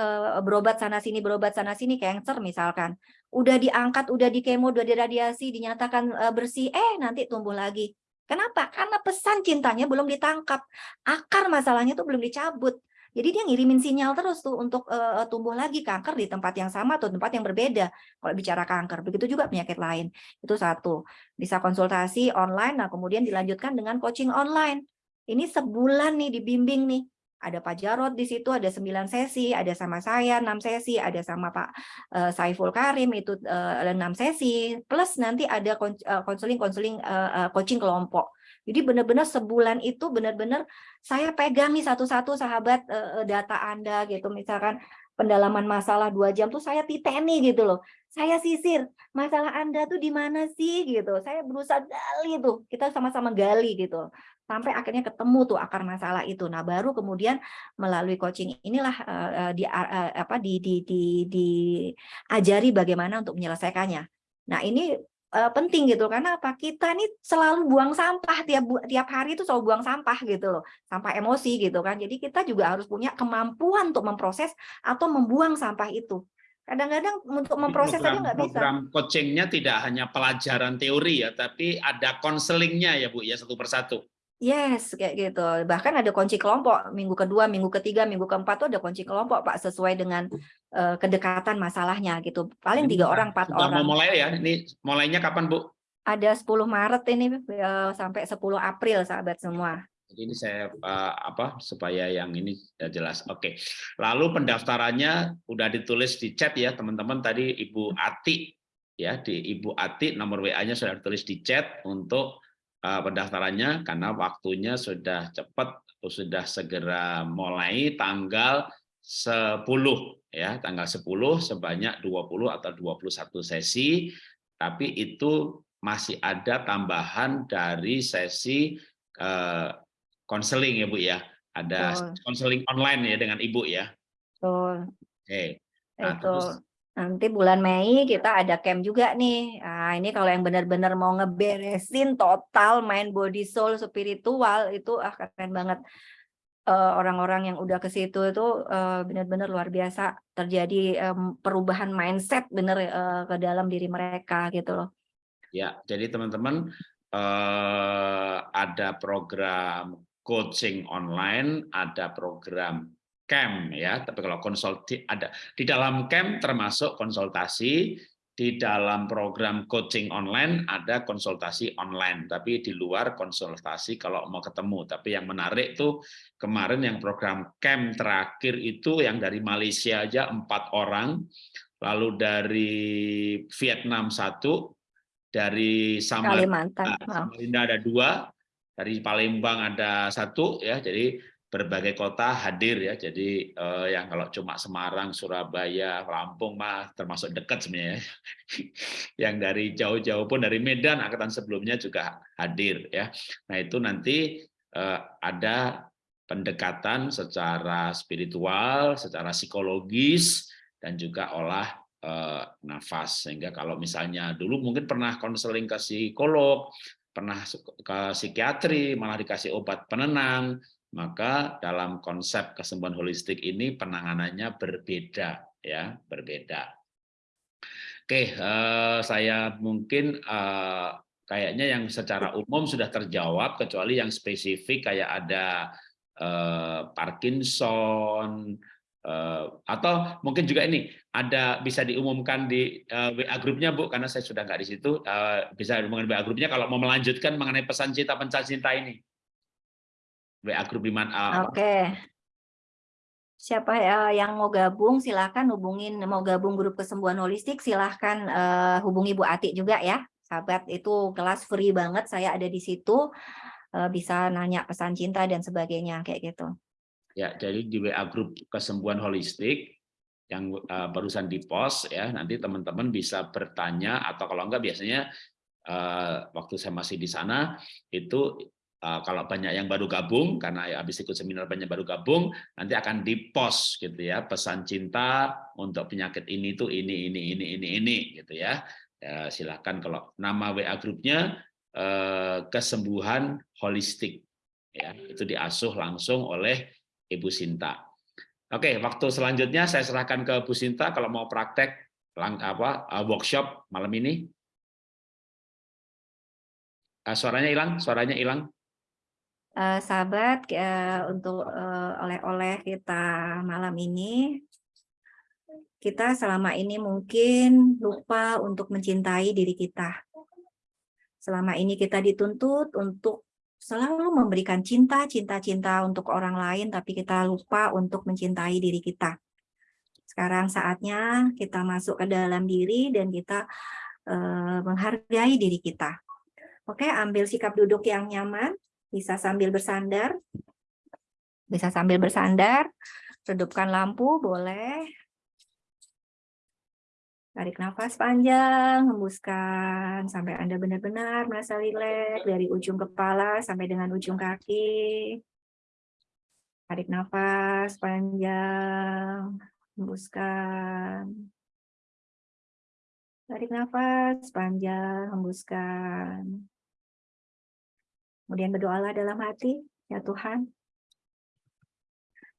berobat sana sini berobat sana sini cancer misalkan udah diangkat udah di kemo udah diradiasi dinyatakan bersih eh nanti tumbuh lagi Kenapa? Karena pesan cintanya belum ditangkap. Akar masalahnya tuh belum dicabut. Jadi dia ngirimin sinyal terus tuh untuk uh, tumbuh lagi kanker di tempat yang sama atau tempat yang berbeda. Kalau bicara kanker, begitu juga penyakit lain. Itu satu. Bisa konsultasi online, nah kemudian dilanjutkan dengan coaching online. Ini sebulan nih dibimbing nih. Ada Pak Jarot di situ, ada 9 sesi, ada sama saya 6 sesi, ada sama Pak uh, Saiful Karim itu uh, 6 sesi, plus nanti ada konseling-konseling uh, coaching kelompok jadi benar-benar sebulan itu benar-benar saya pegang satu-satu sahabat uh, data Anda gitu. Misalkan pendalaman masalah dua jam tuh saya titeni gitu loh. Saya sisir masalah Anda tuh di mana sih gitu. Saya berusaha gali tuh. Kita sama-sama gali gitu. Sampai akhirnya ketemu tuh akar masalah itu. Nah, baru kemudian melalui coaching inilah uh, di uh, apa di di di diajari bagaimana untuk menyelesaikannya. Nah, ini uh, penting gitu. Karena apa? Kita ini selalu buang sampah tiap tiap hari itu selalu buang sampah gitu loh. Sampah emosi gitu kan. Jadi kita juga harus punya kemampuan untuk memproses atau membuang sampah itu. Kadang-kadang untuk memproses program, aja nggak bisa. program coachingnya tidak hanya pelajaran teori ya tapi ada konselingnya ya bu ya satu persatu Yes, kayak gitu. Bahkan ada kunci kelompok minggu kedua, minggu ketiga, minggu keempat tuh ada kunci kelompok Pak sesuai dengan uh, kedekatan masalahnya gitu. Paling tiga orang, empat orang. Mau mulai ya? Ini mulainya kapan Bu? Ada 10 Maret ini uh, sampai 10 April sahabat semua. Jadi ini saya uh, apa supaya yang ini jelas. Oke. Lalu pendaftarannya udah ditulis di chat ya teman-teman tadi Ibu Ati ya di Ibu Ati nomor WA-nya sudah ditulis di chat untuk pendaftarannya karena waktunya sudah cepat sudah segera mulai tanggal 10 ya tanggal 10 sebanyak 20 atau 21 sesi tapi itu masih ada tambahan dari sesi konseling uh, ya Bu ya ada konseling online ya dengan Ibu ya Betul. Oke. Nah, itu. terus Nanti bulan Mei kita ada camp juga nih. Nah, ini kalau yang benar-benar mau ngeberesin total main body soul spiritual itu ah keren banget. Eh, orang-orang uh, yang udah ke situ itu uh, benar-benar luar biasa terjadi um, perubahan mindset bener uh, ke dalam diri mereka gitu loh. Ya, jadi teman-teman uh, ada program coaching online, ada program camp ya, tapi kalau konsultasi ada di dalam camp termasuk konsultasi, di dalam program coaching online ada konsultasi online, tapi di luar konsultasi kalau mau ketemu. Tapi yang menarik tuh kemarin yang program camp terakhir itu yang dari Malaysia aja empat orang, lalu dari Vietnam satu, dari Samarinda, Samarinda ada dua, dari Palembang ada satu ya, jadi berbagai kota hadir ya. Jadi eh, yang kalau cuma Semarang, Surabaya, Lampung mah termasuk dekat sebenarnya. yang dari jauh-jauh pun dari Medan angkatan sebelumnya juga hadir ya. Nah, itu nanti eh, ada pendekatan secara spiritual, secara psikologis dan juga olah eh, nafas sehingga kalau misalnya dulu mungkin pernah konseling ke psikolog, pernah ke psikiatri, malah dikasih obat penenang, maka dalam konsep kesembuhan holistik ini penanganannya berbeda ya berbeda. Oke eh, saya mungkin eh, kayaknya yang secara umum sudah terjawab kecuali yang spesifik kayak ada eh, Parkinson eh, atau mungkin juga ini ada bisa diumumkan di eh, WA grupnya Bu karena saya sudah nggak di situ uh, bisa diumumkan WA grupnya kalau mau melanjutkan mengenai pesan cinta pesan cinta ini WA grup di mana? Oke. Okay. Siapa ya yang mau gabung silahkan hubungin mau gabung grup kesembuhan holistik silahkan uh, hubungi Bu Ati juga ya sahabat itu kelas free banget saya ada di situ uh, bisa nanya pesan cinta dan sebagainya kayak gitu. Ya jadi di WA grup kesembuhan holistik yang uh, barusan di post ya nanti teman-teman bisa bertanya atau kalau enggak biasanya uh, waktu saya masih di sana itu Eh, kalau banyak yang baru gabung karena ya habis ikut seminar banyak baru gabung nanti akan di post gitu ya pesan cinta untuk penyakit ini tuh ini ini ini ini ini gitu ya, ya silahkan kalau nama WA grupnya eh, kesembuhan holistik ya itu diasuh langsung oleh Ibu Sinta. Oke waktu selanjutnya saya serahkan ke Bu Sinta kalau mau praktek lang apa eh, workshop malam ini. Suaranya hilang, suaranya hilang uh, sahabat uh, untuk uh, oleh-oleh kita malam ini kita selama ini mungkin lupa untuk mencintai diri kita. Selama ini kita dituntut untuk selalu memberikan cinta, cinta-cinta untuk orang lain, tapi kita lupa untuk mencintai diri kita. Sekarang saatnya kita masuk ke dalam diri dan kita uh, menghargai diri kita. Oke, ambil sikap duduk yang nyaman. Bisa sambil bersandar. Bisa sambil bersandar. Redupkan lampu, boleh. Tarik nafas panjang, hembuskan sampai Anda benar-benar merasa rileks dari ujung kepala sampai dengan ujung kaki. Tarik nafas panjang, hembuskan. Tarik nafas panjang, hembuskan. Kemudian berdoalah dalam hati, ya Tuhan,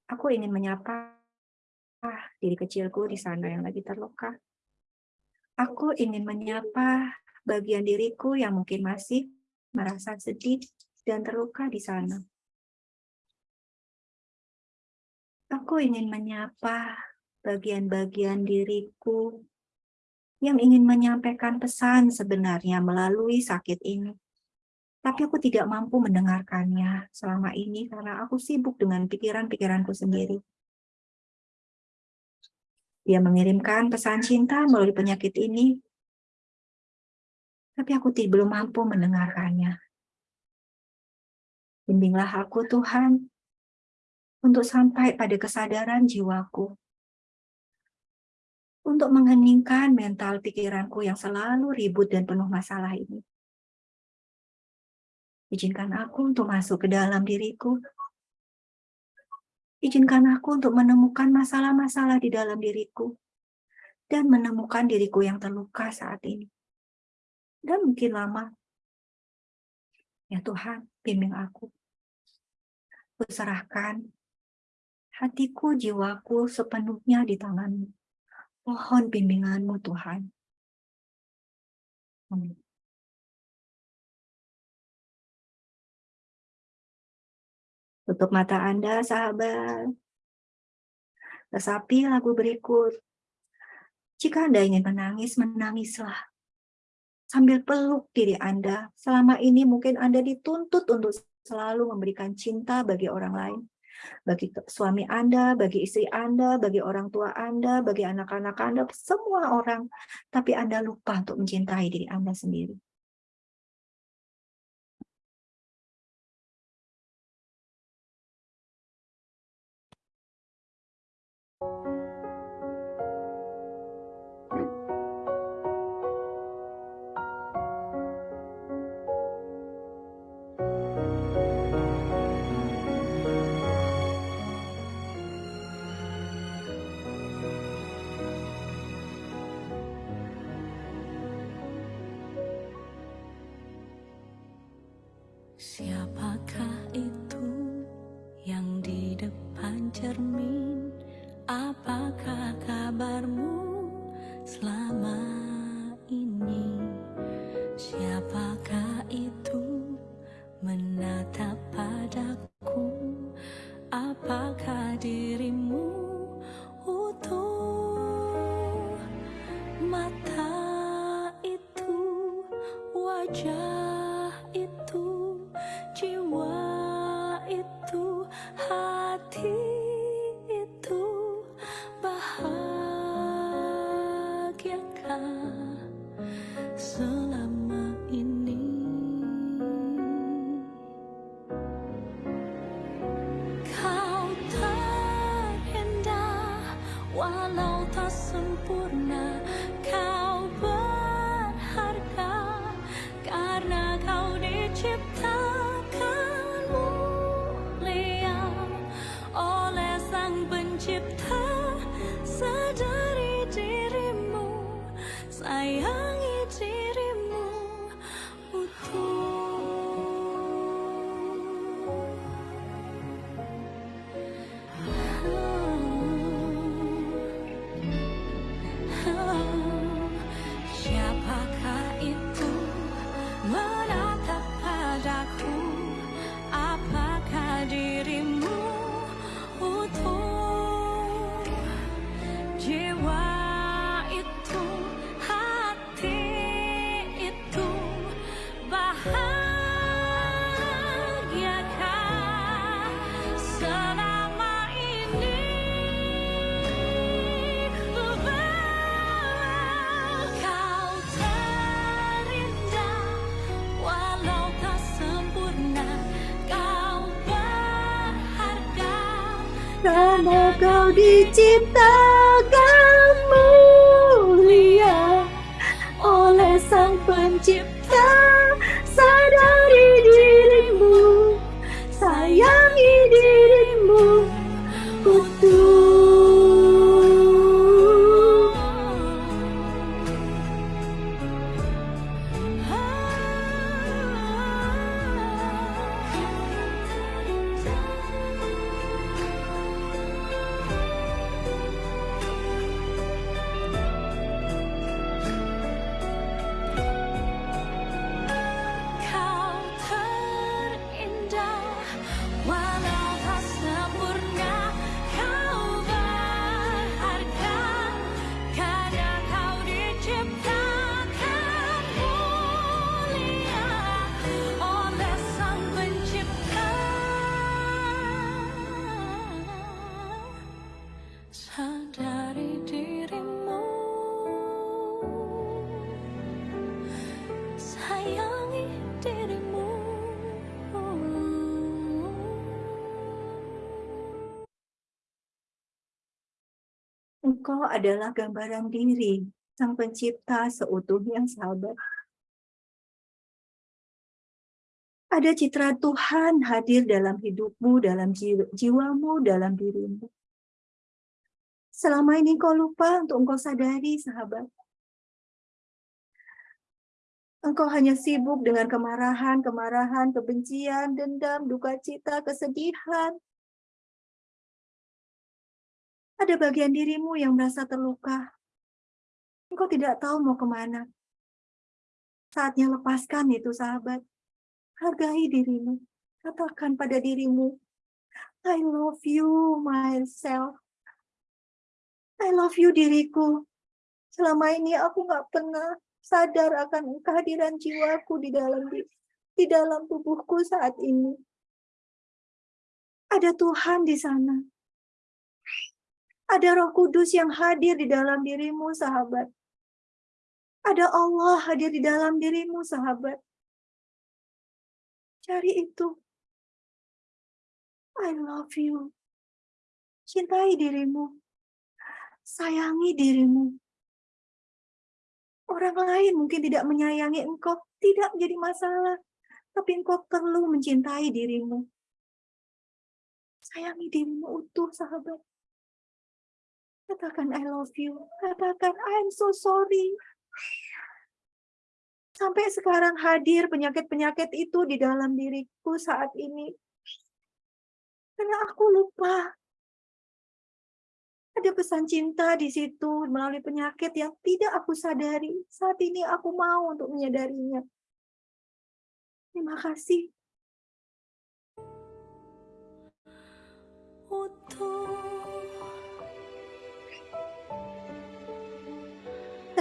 aku ingin menyapa diri kecilku di sana yang lagi terluka. Aku ingin menyapa bagian diriku yang mungkin masih merasa sedih, dan terluka di sana. Aku ingin menyapa bagian-bagian diriku yang ingin menyampaikan pesan sebenarnya melalui sakit ini. Tapi aku tidak mampu mendengarkannya selama ini karena aku sibuk dengan pikiran-pikiranku sendiri. Dia mengirimkan pesan cinta melalui penyakit ini, tapi aku belum mampu mendengarkannya. Bimbinglah aku Tuhan, untuk sampai pada kesadaran jiwaku untuk mengheningkan mental pikiranku yang selalu ribut dan penuh masalah ini. Izinkan aku untuk masuk ke dalam diriku. Izinkan aku untuk menemukan masalah-masalah di dalam diriku dan menemukan diriku yang terluka saat ini. Dan mungkin lama. Ya Tuhan, bimbing aku. Kuserahkan hatiku, jiwaku sepenuhnya di tanganmu. Mohon bimbinganmu Tuhan. Amin. Tutup mata Anda, sahabat. Resapi lagu berikut. Jika Anda ingin menangis, menangislah. Sambil peluk diri Anda. Selama ini mungkin Anda dituntut untuk selalu memberikan cinta bagi orang lain bagi suami Anda, bagi istri Anda, bagi orang tua Anda, bagi anak-anak Anda, semua orang. Tapi Anda lupa untuk mencintai diri Anda sendiri. Karena kau diciptakan mulia oleh sang pencipta adalah gambaran diri Sang Pencipta seutuhnya, sahabat. Ada citra Tuhan hadir dalam hidupmu, dalam jiwamu, dalam dirimu. Selama ini kau lupa untuk engkau sadari, sahabat. Engkau hanya sibuk dengan kemarahan, kemarahan, kebencian, dendam, duka cita, kesedihan. Ada bagian dirimu yang merasa terluka. Engkau tidak tahu mau ke mana. Saatnya lepaskan itu, sahabat. Hargai dirimu. Katakan pada dirimu, I love you myself. I love you diriku. Selama ini aku nggak pernah sadar akan kehadiran jiwaku di dalam di dalam tubuhku saat ini. Ada Tuhan di sana. Ada Roh Kudus yang hadir di dalam dirimu, sahabat. Ada Allah hadir di dalam dirimu, sahabat. Cari itu. I love you. Cintai dirimu. Sayangi dirimu. Orang lain mungkin tidak menyayangi engkau, tidak menjadi masalah. Tapi engkau perlu mencintai dirimu. Sayangi dirimu utuh, sahabat. Katakan I love you. Katakan I'm so sorry. Sampai sekarang hadir penyakit-penyakit itu di dalam diriku saat ini. Karena aku lupa. Ada pesan cinta di situ melalui penyakit yang tidak aku sadari. Saat ini aku mau untuk menyadarinya. Terima kasih.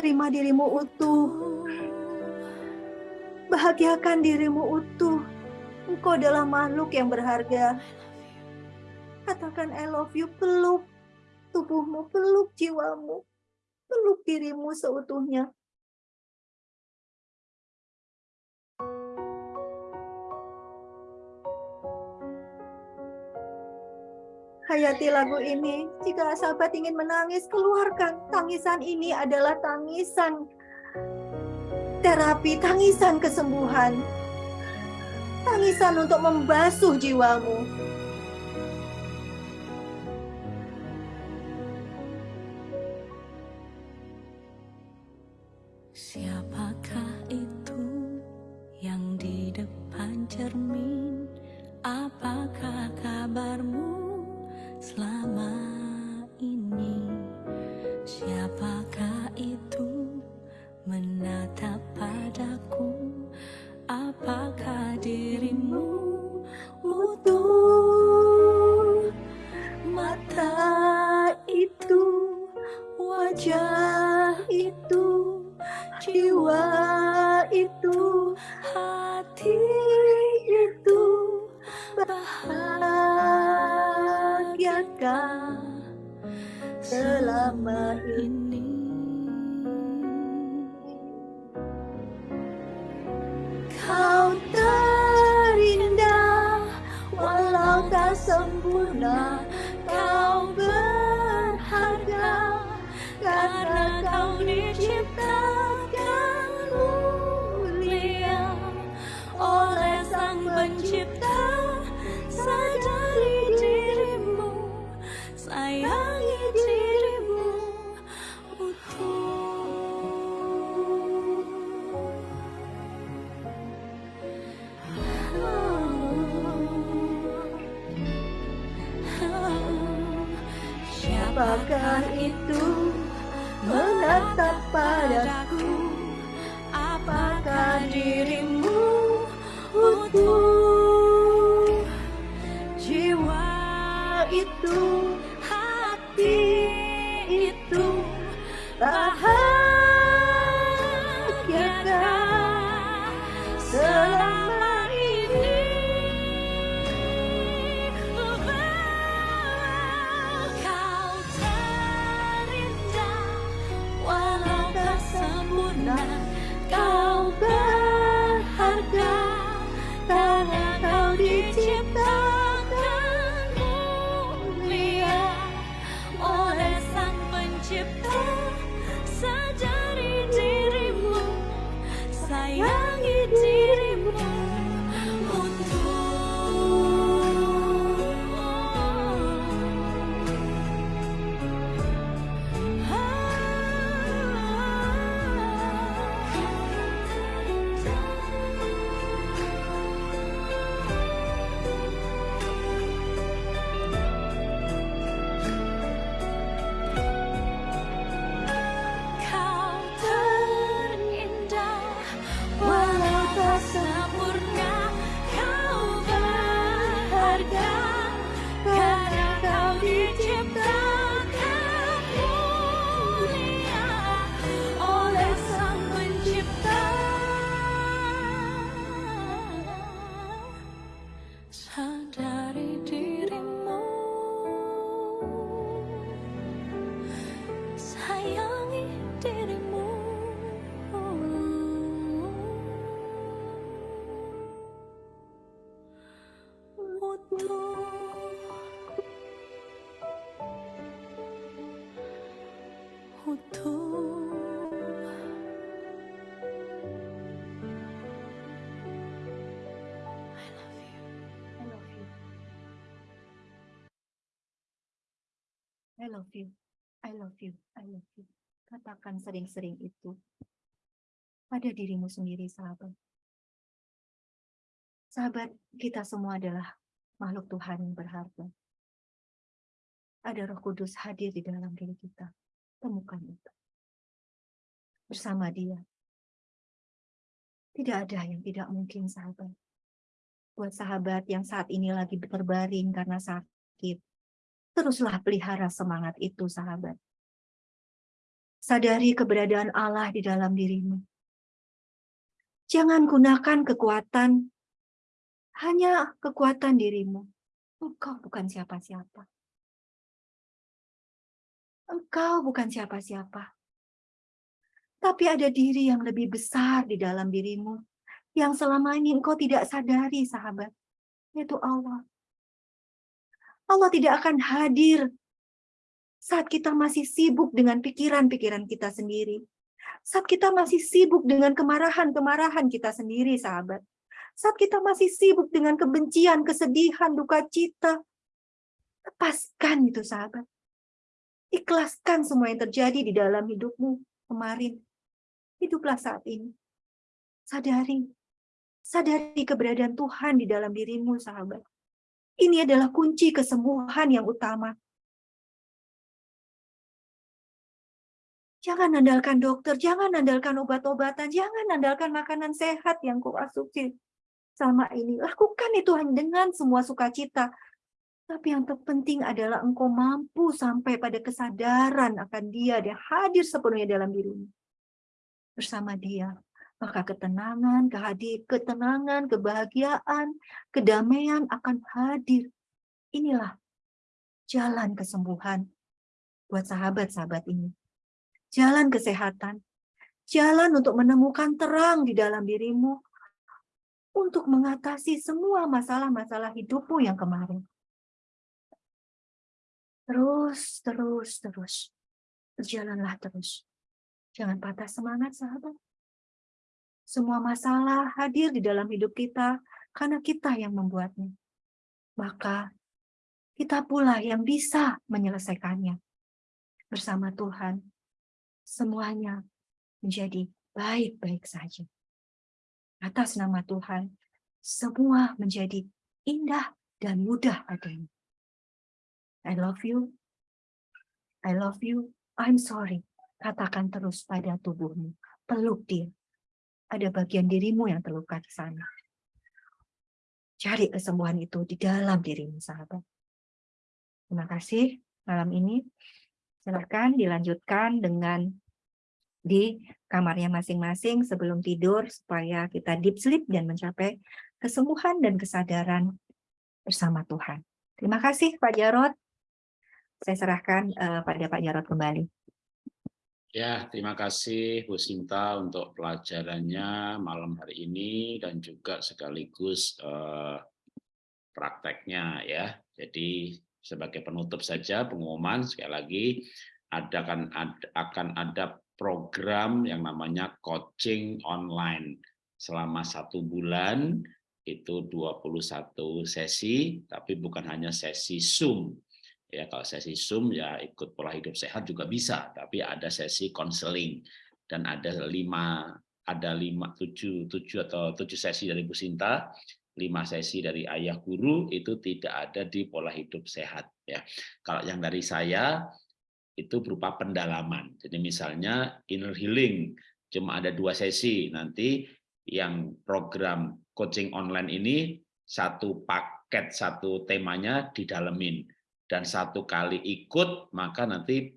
Terima dirimu utuh Bahagiakan dirimu utuh. Engkau adalah makhluk yang berharga. Katakan I love you, peluk tubuhmu, peluk jiwamu, peluk dirimu seutuhnya. Hayati lagu ini. Jika sahabat ingin menangis, keluarkan. Tangisan ini adalah tangisan terapi tangisan kesembuhan. Tangisan untuk membasuh jiwamu. Đi! Love you, I love you, I love you. Katakan sering-sering itu pada dirimu sendiri, sahabat. Sahabat, kita semua adalah makhluk Tuhan yang berharga. Ada roh kudus hadir di dalam diri kita. Temukan itu. Bersama dia. Tidak ada yang tidak mungkin, sahabat. Buat sahabat yang saat ini lagi berbaring karena sakit, teruslah pelihara semangat itu, sahabat. Sadari keberadaan Allah di dalam dirimu. Jangan gunakan kekuatan hanya kekuatan dirimu. Engkau bukan siapa-siapa. Engkau bukan siapa-siapa. Tapi ada diri yang lebih besar di dalam dirimu. Yang selama ini engkau tidak sadari, sahabat. Yaitu Allah. Allah tidak akan hadir saat kita masih sibuk dengan pikiran-pikiran kita sendiri. Saat kita masih sibuk dengan kemarahan-kemarahan kita sendiri, sahabat. Saat kita masih sibuk dengan kebencian, kesedihan, duka cita. Lepaskan itu, sahabat. Ikhlaskan semua yang terjadi di dalam hidupmu kemarin. Hiduplah saat ini. Sadari. Sadari keberadaan Tuhan di dalam dirimu, sahabat. Ini adalah kunci kesembuhan yang utama. Jangan andalkan dokter, jangan andalkan obat-obatan, jangan andalkan makanan sehat yang kau asumsi selama ini. Lakukan itu dengan semua sukacita. Tapi yang terpenting adalah engkau mampu sampai pada kesadaran akan dia, dia hadir sepenuhnya dalam dirimu. Bersama dia, maka ketenangan, kehadir, ketenangan, kebahagiaan, kedamaian akan hadir. Inilah jalan kesembuhan buat sahabat-sahabat ini jalan kesehatan, jalan untuk menemukan terang di dalam dirimu, untuk mengatasi semua masalah-masalah hidupmu yang kemarin. Terus, terus, terus. Berjalanlah terus. Jangan patah semangat, sahabat. Semua masalah hadir di dalam hidup kita karena kita yang membuatnya. Maka kita pula yang bisa menyelesaikannya. Bersama Tuhan, semuanya menjadi baik-baik saja. Atas nama Tuhan, semua menjadi indah dan mudah adanya. I love you. I love you. I'm sorry. Katakan terus pada tubuhmu. Peluk dia. Ada bagian dirimu yang terluka di sana. Cari kesembuhan itu di dalam dirimu, sahabat. Terima kasih malam ini. Silakan dilanjutkan dengan di kamarnya masing-masing sebelum tidur supaya kita deep sleep dan mencapai kesembuhan dan kesadaran bersama Tuhan. Terima kasih Pak Jarot. Saya serahkan uh, pada Pak Jarot kembali. Ya, terima kasih Bu Sinta untuk pelajarannya malam hari ini dan juga sekaligus uh, prakteknya ya. Jadi sebagai penutup saja pengumuman sekali lagi ada kan ada, akan ada program yang namanya coaching online selama satu bulan itu 21 sesi tapi bukan hanya sesi Zoom ya kalau sesi Zoom ya ikut pola hidup sehat juga bisa tapi ada sesi konseling dan ada lima ada lima tujuh tujuh atau tujuh sesi dari Bu Sinta lima sesi dari ayah guru itu tidak ada di pola hidup sehat ya. Kalau yang dari saya itu berupa pendalaman. Jadi misalnya inner healing cuma ada dua sesi nanti yang program coaching online ini satu paket satu temanya didalemin dan satu kali ikut maka nanti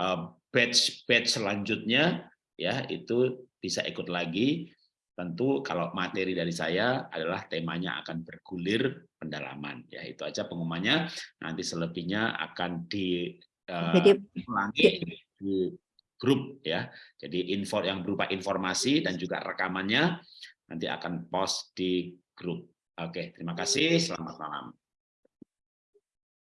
eh, batch batch selanjutnya ya itu bisa ikut lagi Tentu kalau materi dari saya adalah temanya akan bergulir pendalaman. Ya itu aja pengumumannya. Nanti selebihnya akan di uh, ulangi di grup ya. Jadi info yang berupa informasi dan juga rekamannya nanti akan post di grup. Oke, terima kasih. Selamat malam.